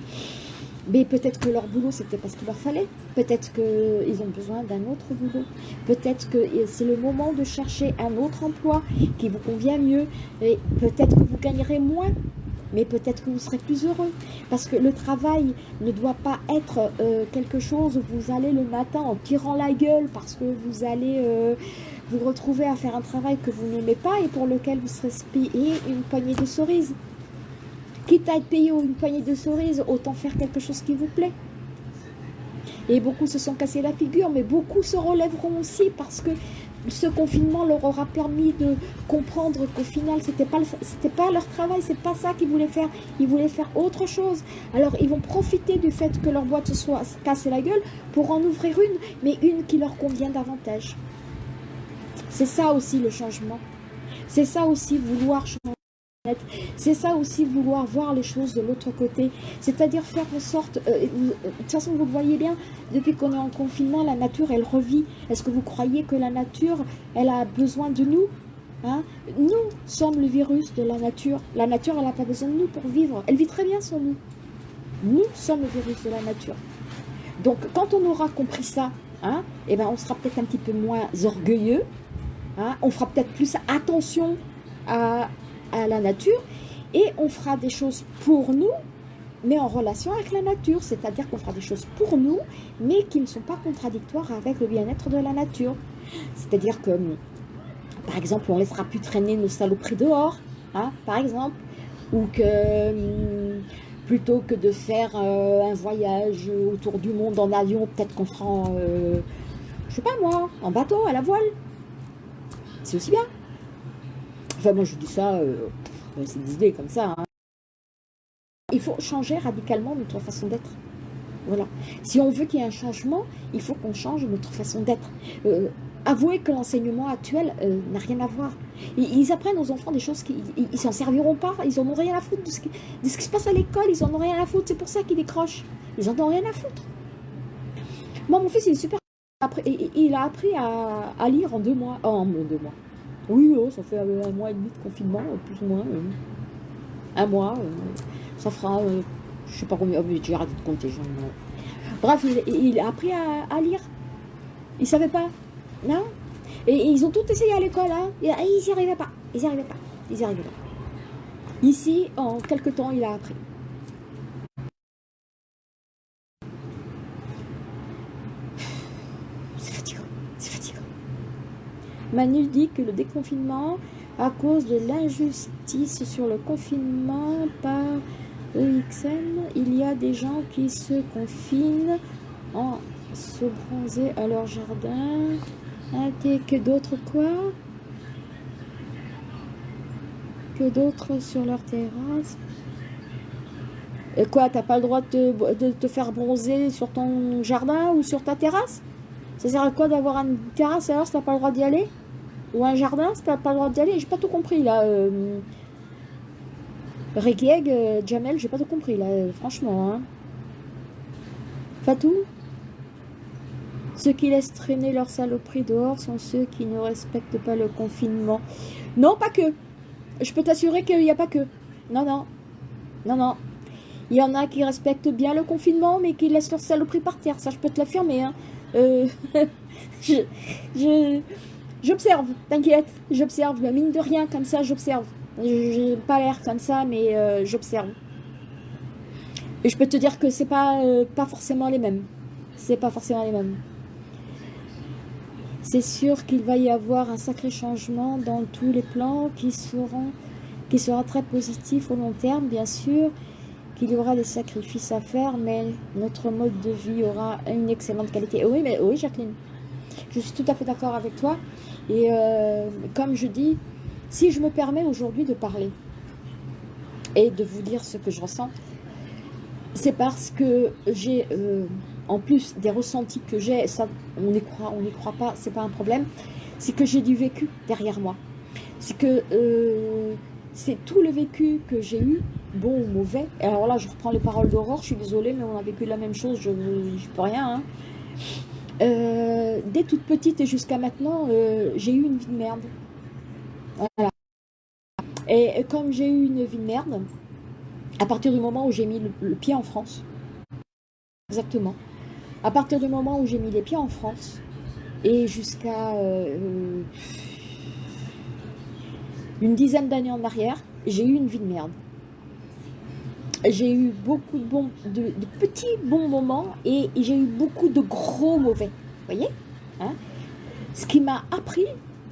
mais peut-être que leur boulot, c'était parce qu'il leur fallait. Peut-être qu'ils ont besoin d'un autre boulot. Peut-être que c'est le moment de chercher un autre emploi qui vous convient mieux. Et peut-être que vous gagnerez moins. Mais peut-être que vous serez plus heureux. Parce que le travail ne doit pas être euh, quelque chose où vous allez le matin en tirant la gueule parce que vous allez euh, vous retrouver à faire un travail que vous n'aimez pas et pour lequel vous serez payé une poignée de cerises. Quitte à être payé une poignée de cerises, autant faire quelque chose qui vous plaît. Et beaucoup se sont cassés la figure, mais beaucoup se relèveront aussi parce que ce confinement leur aura permis de comprendre qu'au final, c'était pas pas leur travail, c'est pas ça qu'ils voulaient faire. Ils voulaient faire autre chose. Alors, ils vont profiter du fait que leur boîte se soit cassée la gueule pour en ouvrir une, mais une qui leur convient davantage. C'est ça aussi le changement. C'est ça aussi vouloir changer. C'est ça aussi vouloir voir les choses de l'autre côté, c'est-à-dire faire en sorte, euh, euh, de toute façon vous le voyez bien, depuis qu'on est en confinement, la nature elle revit. Est-ce que vous croyez que la nature, elle a besoin de nous hein? Nous sommes le virus de la nature. La nature, elle n'a pas besoin de nous pour vivre. Elle vit très bien sans nous. Nous sommes le virus de la nature. Donc quand on aura compris ça, hein, eh ben, on sera peut-être un petit peu moins orgueilleux, hein, on fera peut-être plus attention à, à la nature et on fera des choses pour nous, mais en relation avec la nature, c'est-à-dire qu'on fera des choses pour nous, mais qui ne sont pas contradictoires avec le bien-être de la nature. C'est-à-dire que, par exemple, on laissera plus traîner nos saloperies dehors, hein, par exemple, ou que plutôt que de faire euh, un voyage autour du monde en avion, peut-être qu'on fera, euh, je sais pas moi, en bateau, à la voile. C'est aussi bien. Enfin, moi, je dis ça, euh, c'est des idées comme ça. Hein. Il faut changer radicalement notre façon d'être. Voilà. Si on veut qu'il y ait un changement, il faut qu'on change notre façon d'être. Euh, avouez que l'enseignement actuel euh, n'a rien à voir. Ils, apprennent aux enfants des choses qui ils s'en serviront pas. Ils n'en ont rien à foutre de ce qui, se passe à l'école. Ils en ont rien à foutre. C'est pour ça qu'ils décrochent. Ils en ont rien à foutre. Moi, mon fils, il est super. Il a appris à, lire en deux mois. Oh, en deux mois Oui, oh, ça fait un mois et demi de confinement, plus ou moins. un mois. ça fera, je sais pas combien, oh, j'ai arrêté de compter. Bref, il, a appris à, lire. Il savait pas. Non? Et, ils ont tout essayé à l'école. Hein. Et, ils n'y arrivaient pas. Ils n'y arrivaient pas. Ils n'y arrivaient pas. Ici, en quelques temps, il a appris. C'est fatigant. C'est fatigant. Manu dit que le déconfinement, à cause de l'injustice sur le confinement par EXN, il y a des gens qui se confinent en se bronzer à leur jardin. que d'autres quoi? Que d'autres sur leur terrasse? Et quoi, t'as pas le droit de te, faire bronzer sur ton jardin ou sur ta terrasse? Ça sert à quoi d'avoir une terrasse alors si t'as pas le droit d'y aller? Ou un jardin si t'as pas le droit d'y aller J'ai pas tout compris là. Euh... Euh, Jamel, j'ai pas tout compris là, euh, franchement. Hein. Fatou? Ceux qui laissent traîner leur saloperie dehors sont ceux qui ne respectent pas le confinement. Non, pas que. Je peux t'assurer qu'il n'y a pas que. Non, non. Non, non. Il y en a qui respectent bien le confinement, mais qui laissent leur saloperie par terre. Ça, je peux te l'affirmer. Hein. Euh, je, j'observe, t'inquiète. J'observe. Mine de rien, comme ça, j'observe. J'ai pas l'air comme ça, mais euh, j'observe. Et je peux te dire que c'est pas, euh, pas forcément les mêmes. C'est pas forcément les mêmes. C'est sûr qu'il va y avoir un sacré changement dans tous les plans qui seront qui sera très positif au long terme, bien sûr, qu'il y aura des sacrifices à faire, mais notre mode de vie aura une excellente qualité. Oui, mais oui, Jacqueline, je suis tout à fait d'accord avec toi. Et euh, comme je dis, si je me permets aujourd'hui de parler et de vous dire ce que je ressens, c'est parce que j'ai, euh, en plus des ressentis que j'ai, ça, on n'y croit, on n'y croit pas, c'est pas un problème, c'est que j'ai du vécu derrière moi. C'est que euh, c'est tout le vécu que j'ai eu, bon ou mauvais. Alors là, je reprends les paroles d'Aurore, je suis désolée, mais on a vécu la même chose, je ne peux rien. Hein. Euh, dès toute petite et jusqu'à maintenant, j'ai eu une vie de merde. Voilà. Et comme j'ai eu une vie de merde, à partir du moment où j'ai mis le, pied en France, exactement, à partir du moment où j'ai mis les pieds en France, et jusqu'à euh, une dizaine d'années en arrière, j'ai eu une vie de merde. J'ai eu beaucoup de, bons, de, petits bons moments et, j'ai eu beaucoup de gros mauvais. Vous voyez hein? Ce qui m'a appris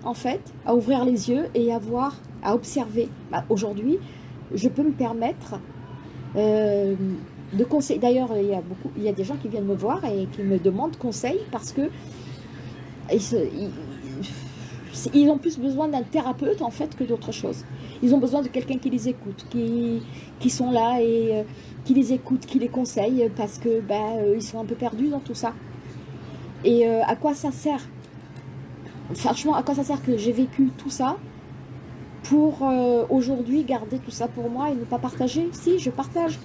en fait, à ouvrir les yeux et à voir, à observer. Bah, aujourd'hui, je peux me permettre euh, de conseiller. D'ailleurs, il y a beaucoup, il y a des gens qui viennent me voir et qui me demandent conseil parce que ils, ont plus besoin d'un thérapeute en fait que d'autre chose. Ils ont besoin de quelqu'un qui les écoute, qui, qui sont là et euh, qui les écoute, qui les conseille parce que bah, euh, ils sont un peu perdus dans tout ça. Et à quoi ça sert? Franchement, à quoi ça sert que j'ai vécu tout ça pour euh, aujourd'hui garder tout ça pour moi et ne pas partager? Si, je partage.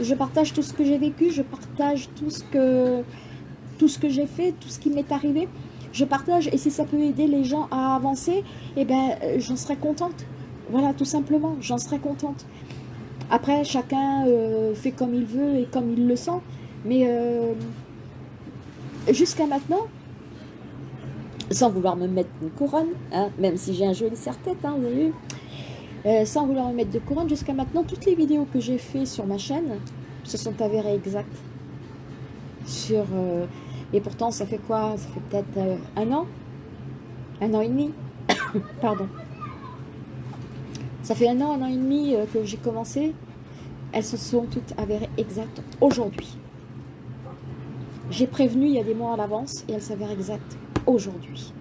Je partage tout ce que j'ai vécu, je partage tout ce que, que j'ai fait, tout ce qui m'est arrivé. Je partage et si ça peut aider les gens à avancer, eh ben, euh, j'en serais contente. Voilà, tout simplement, j'en serais contente. Après, chacun euh, fait comme il veut et comme il le sent. Mais jusqu'à maintenant, sans vouloir me mettre une couronne, hein, même si j'ai un joli serre-tête, hein, vous avez vu, euh, sans vouloir me mettre de couronne, jusqu'à maintenant, toutes les vidéos que j'ai fait sur ma chaîne se sont avérées exactes. Sur, euh, et pourtant, ça fait quoi? Ça fait peut-être euh, un an? Un an et demi? Pardon. Ça fait un an, un an et demi que j'ai commencé. Elles se sont toutes avérées exactes aujourd'hui. J'ai prévenu il y a des mois à l'avance et elles s'avèrent exactes aujourd'hui.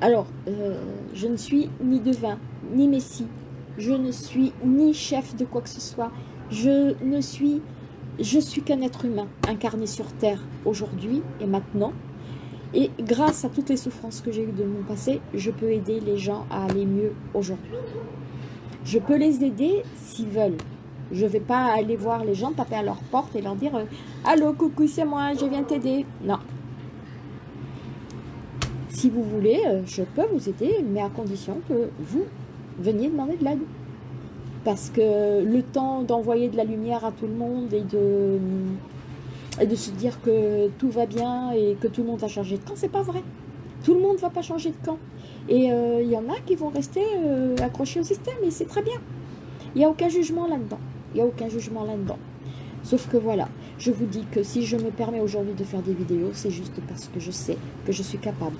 Alors, euh, je ne suis ni devin, ni messie, je ne suis ni chef de quoi que ce soit, je ne suis, je suis qu'un être humain incarné sur terre aujourd'hui et maintenant. Et grâce à toutes les souffrances que j'ai eues de mon passé, je peux aider les gens à aller mieux aujourd'hui. Je peux les aider s'ils veulent. Je ne vais pas aller voir les gens, taper à leur porte et leur dire euh, Allô, coucou, c'est moi, je viens t'aider ». Non, si vous voulez, je peux vous aider, mais à condition que vous veniez demander de l'aide. Parce que le temps d'envoyer de la lumière à tout le monde et de, de se dire que tout va bien et que tout le monde va changer de camp, c'est pas vrai. Tout le monde ne va pas changer de camp. Et euh, il y en a qui vont rester euh, accrochés au système et c'est très bien. Il n'y a aucun jugement là-dedans. Il n'y a aucun jugement là-dedans. Sauf que voilà, je vous dis que si je me permets aujourd'hui de faire des vidéos, c'est juste parce que je sais que je suis capable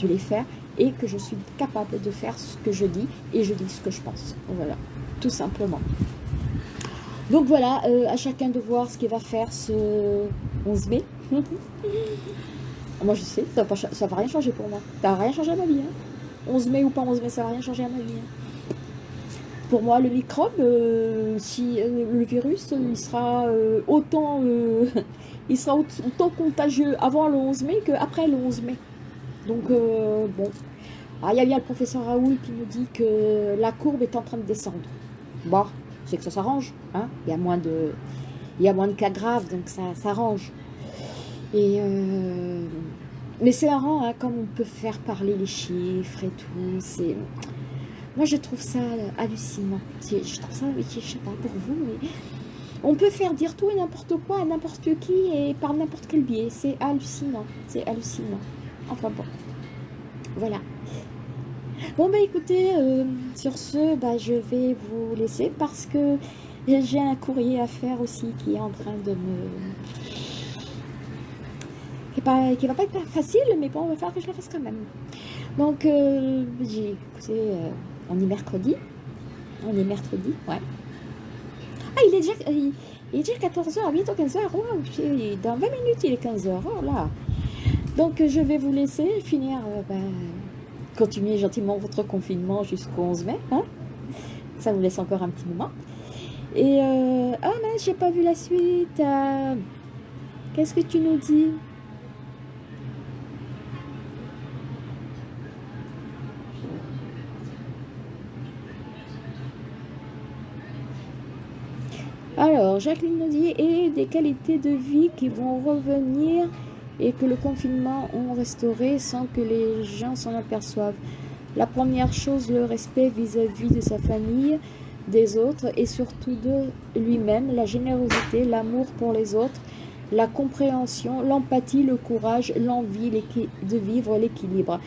de les faire et que je suis capable de faire ce que je dis et je dis ce que je pense. Voilà tout simplement. Donc voilà, euh, à chacun de voir ce qu'il va faire ce 11 mai. moi je sais, ça va, ça va rien changer pour moi. Ça va rien changer à ma vie. 11 hein. mai ou pas 11 mai, ça va rien changer à ma vie. Hein. Pour moi, le microbe, euh, si euh, le virus, il sera autant il sera autant contagieux avant le 11 mai qu'après le 11 mai. Donc bon. Ah, il y a bien le professeur Raoul qui nous dit que la courbe est en train de descendre. Bon, c'est que ça s'arrange. Hein il, y a moins de, il y a moins de cas graves, donc ça s'arrange. Et euh, mais c'est marrant, hein, comme on peut faire parler les chiffres et tout. C'est Moi, je trouve ça hallucinant. Je trouve ça, je sais pas pour vous, mais on peut faire dire tout et n'importe quoi à n'importe qui et par n'importe quel biais. C'est hallucinant. C'est hallucinant. Enfin bon. Voilà. Bon bah écoutez, euh, sur ce, bah, je vais vous laisser parce que j'ai un courrier à faire aussi qui est en train de me... qui, pas, qui va pas être facile, mais bon, il va falloir que je le fasse quand même. Donc, euh, euh, on est mercredi. On est mercredi, ouais. Ah, il est déjà, il, est déjà 14h, bientôt 15h, dans 20 minutes il est 15h, oh là. Donc je vais vous laisser finir bah, continuez gentiment votre confinement jusqu'au 11 mai. Hein Ça vous laisse encore un petit moment. Et euh, ah mince, j'ai pas vu la suite. Euh, qu'est-ce que tu nous dis? Alors, Jacqueline nous dit, et des qualités de vie qui vont revenir et que le confinement ont restauré sans que les gens s'en aperçoivent. La première chose, le respect vis-à-vis de sa famille, des autres et surtout de lui-même, la générosité, l'amour pour les autres, la compréhension, l'empathie, le courage, l'envie de vivre l'équilibre.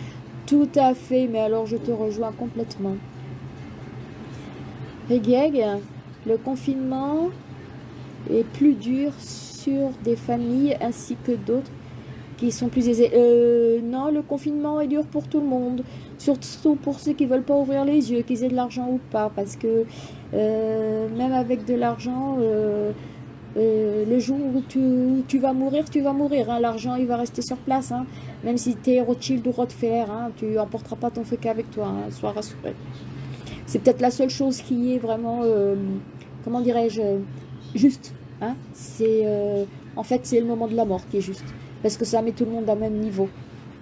Tout à fait, mais alors je te rejoins complètement. Regeg, le confinement est plus dur sur des familles ainsi que d'autres qui sont plus aisés. Euh, non, le confinement est dur pour tout le monde, surtout pour ceux qui veulent pas ouvrir les yeux, qu'ils aient de l'argent ou pas, parce que euh, même avec de l'argent, euh, le jour où tu, vas mourir, tu vas mourir. Hein. L'argent, il va rester sur place. Hein. Même si tu es Rothschild ou Rothfeller, hein, tu emporteras pas ton feu avec toi, sois rassuré. C'est peut-être la seule chose qui est vraiment, comment dirais-je, juste. C'est En fait, c'est le moment de la mort qui est juste parce que ça met tout le monde au même niveau.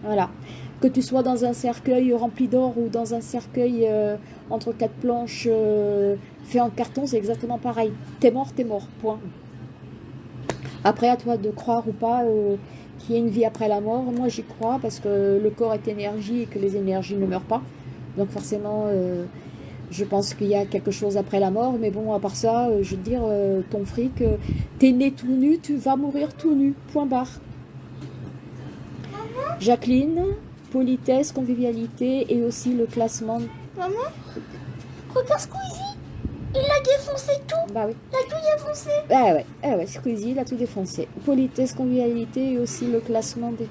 Voilà. Que tu sois dans un cercueil rempli d'or ou dans un cercueil euh, entre quatre planches euh, fait en carton, c'est exactement pareil. T'es mort, t'es mort, point. Après, à toi de croire ou pas euh, qu'il y a une vie après la mort. Moi, j'y crois parce que le corps est énergie et que les énergies ne meurent pas. Donc forcément, je pense qu'il y a quelque chose après la mort. Mais bon, à part ça, je veux dire, ton fric, t'es né tout nu, tu vas mourir tout nu. Point barre. Jacqueline, politesse, convivialité et aussi le classement. Maman, regarde Squeezie, il a défoncé tout. Bah oui. Il a tout défoncé. Bah ouais, ah ouais, Squeezie, il a tout défoncé. Politesse, convivialité et aussi le classement des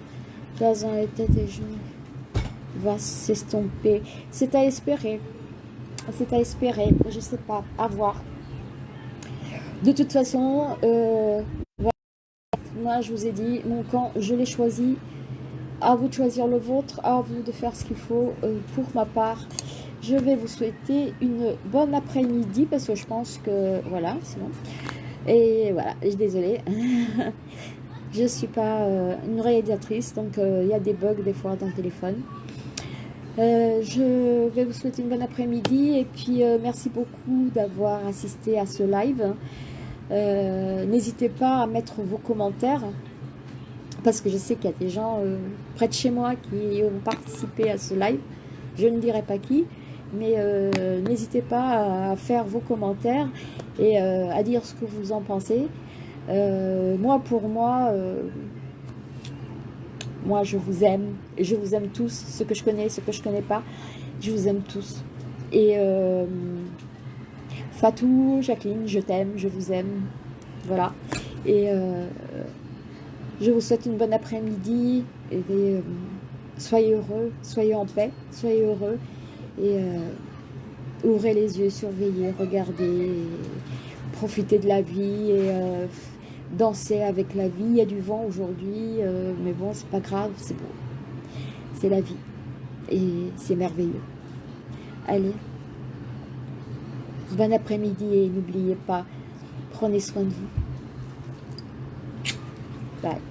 dans les têtes et genoux va s'estomper. C'est à espérer. C'est à espérer. Je sais pas. À voir. De toute façon, euh, moi je vous ai dit, mon camp, je l'ai choisi à vous de choisir le vôtre, à vous de faire ce qu'il faut. Euh, pour ma part, je vais vous souhaiter une bonne après-midi parce que je pense que voilà, c'est bon. Et voilà, je suis désolée. je suis pas euh, une réalisatrice, donc euh, il y a des bugs des fois dans le téléphone. je vais vous souhaiter une bonne après-midi et puis merci beaucoup d'avoir assisté à ce live. N'hésitez pas à mettre vos commentaires parce que je sais qu'il y a des gens euh, près de chez moi qui ont participé à ce live. Je ne dirai pas qui, mais euh, n'hésitez pas à faire vos commentaires et euh, à dire ce que vous en pensez. moi, pour moi, moi, je vous aime, et je vous aime tous, ceux que je connais, ceux que je connais pas, je vous aime tous. Et Fatou, Jacqueline, je t'aime, je vous aime, voilà. Et je vous souhaite une bonne après-midi et euh, soyez heureux, soyez en paix, soyez heureux et euh, ouvrez les yeux, surveillez, regardez, profitez de la vie et euh, dansez avec la vie. Il y a du vent aujourd'hui, mais bon, c'est pas grave, c'est beau. C'est la vie et c'est merveilleux. Allez, bon après-midi et n'oubliez pas, prenez soin de vous. Bye.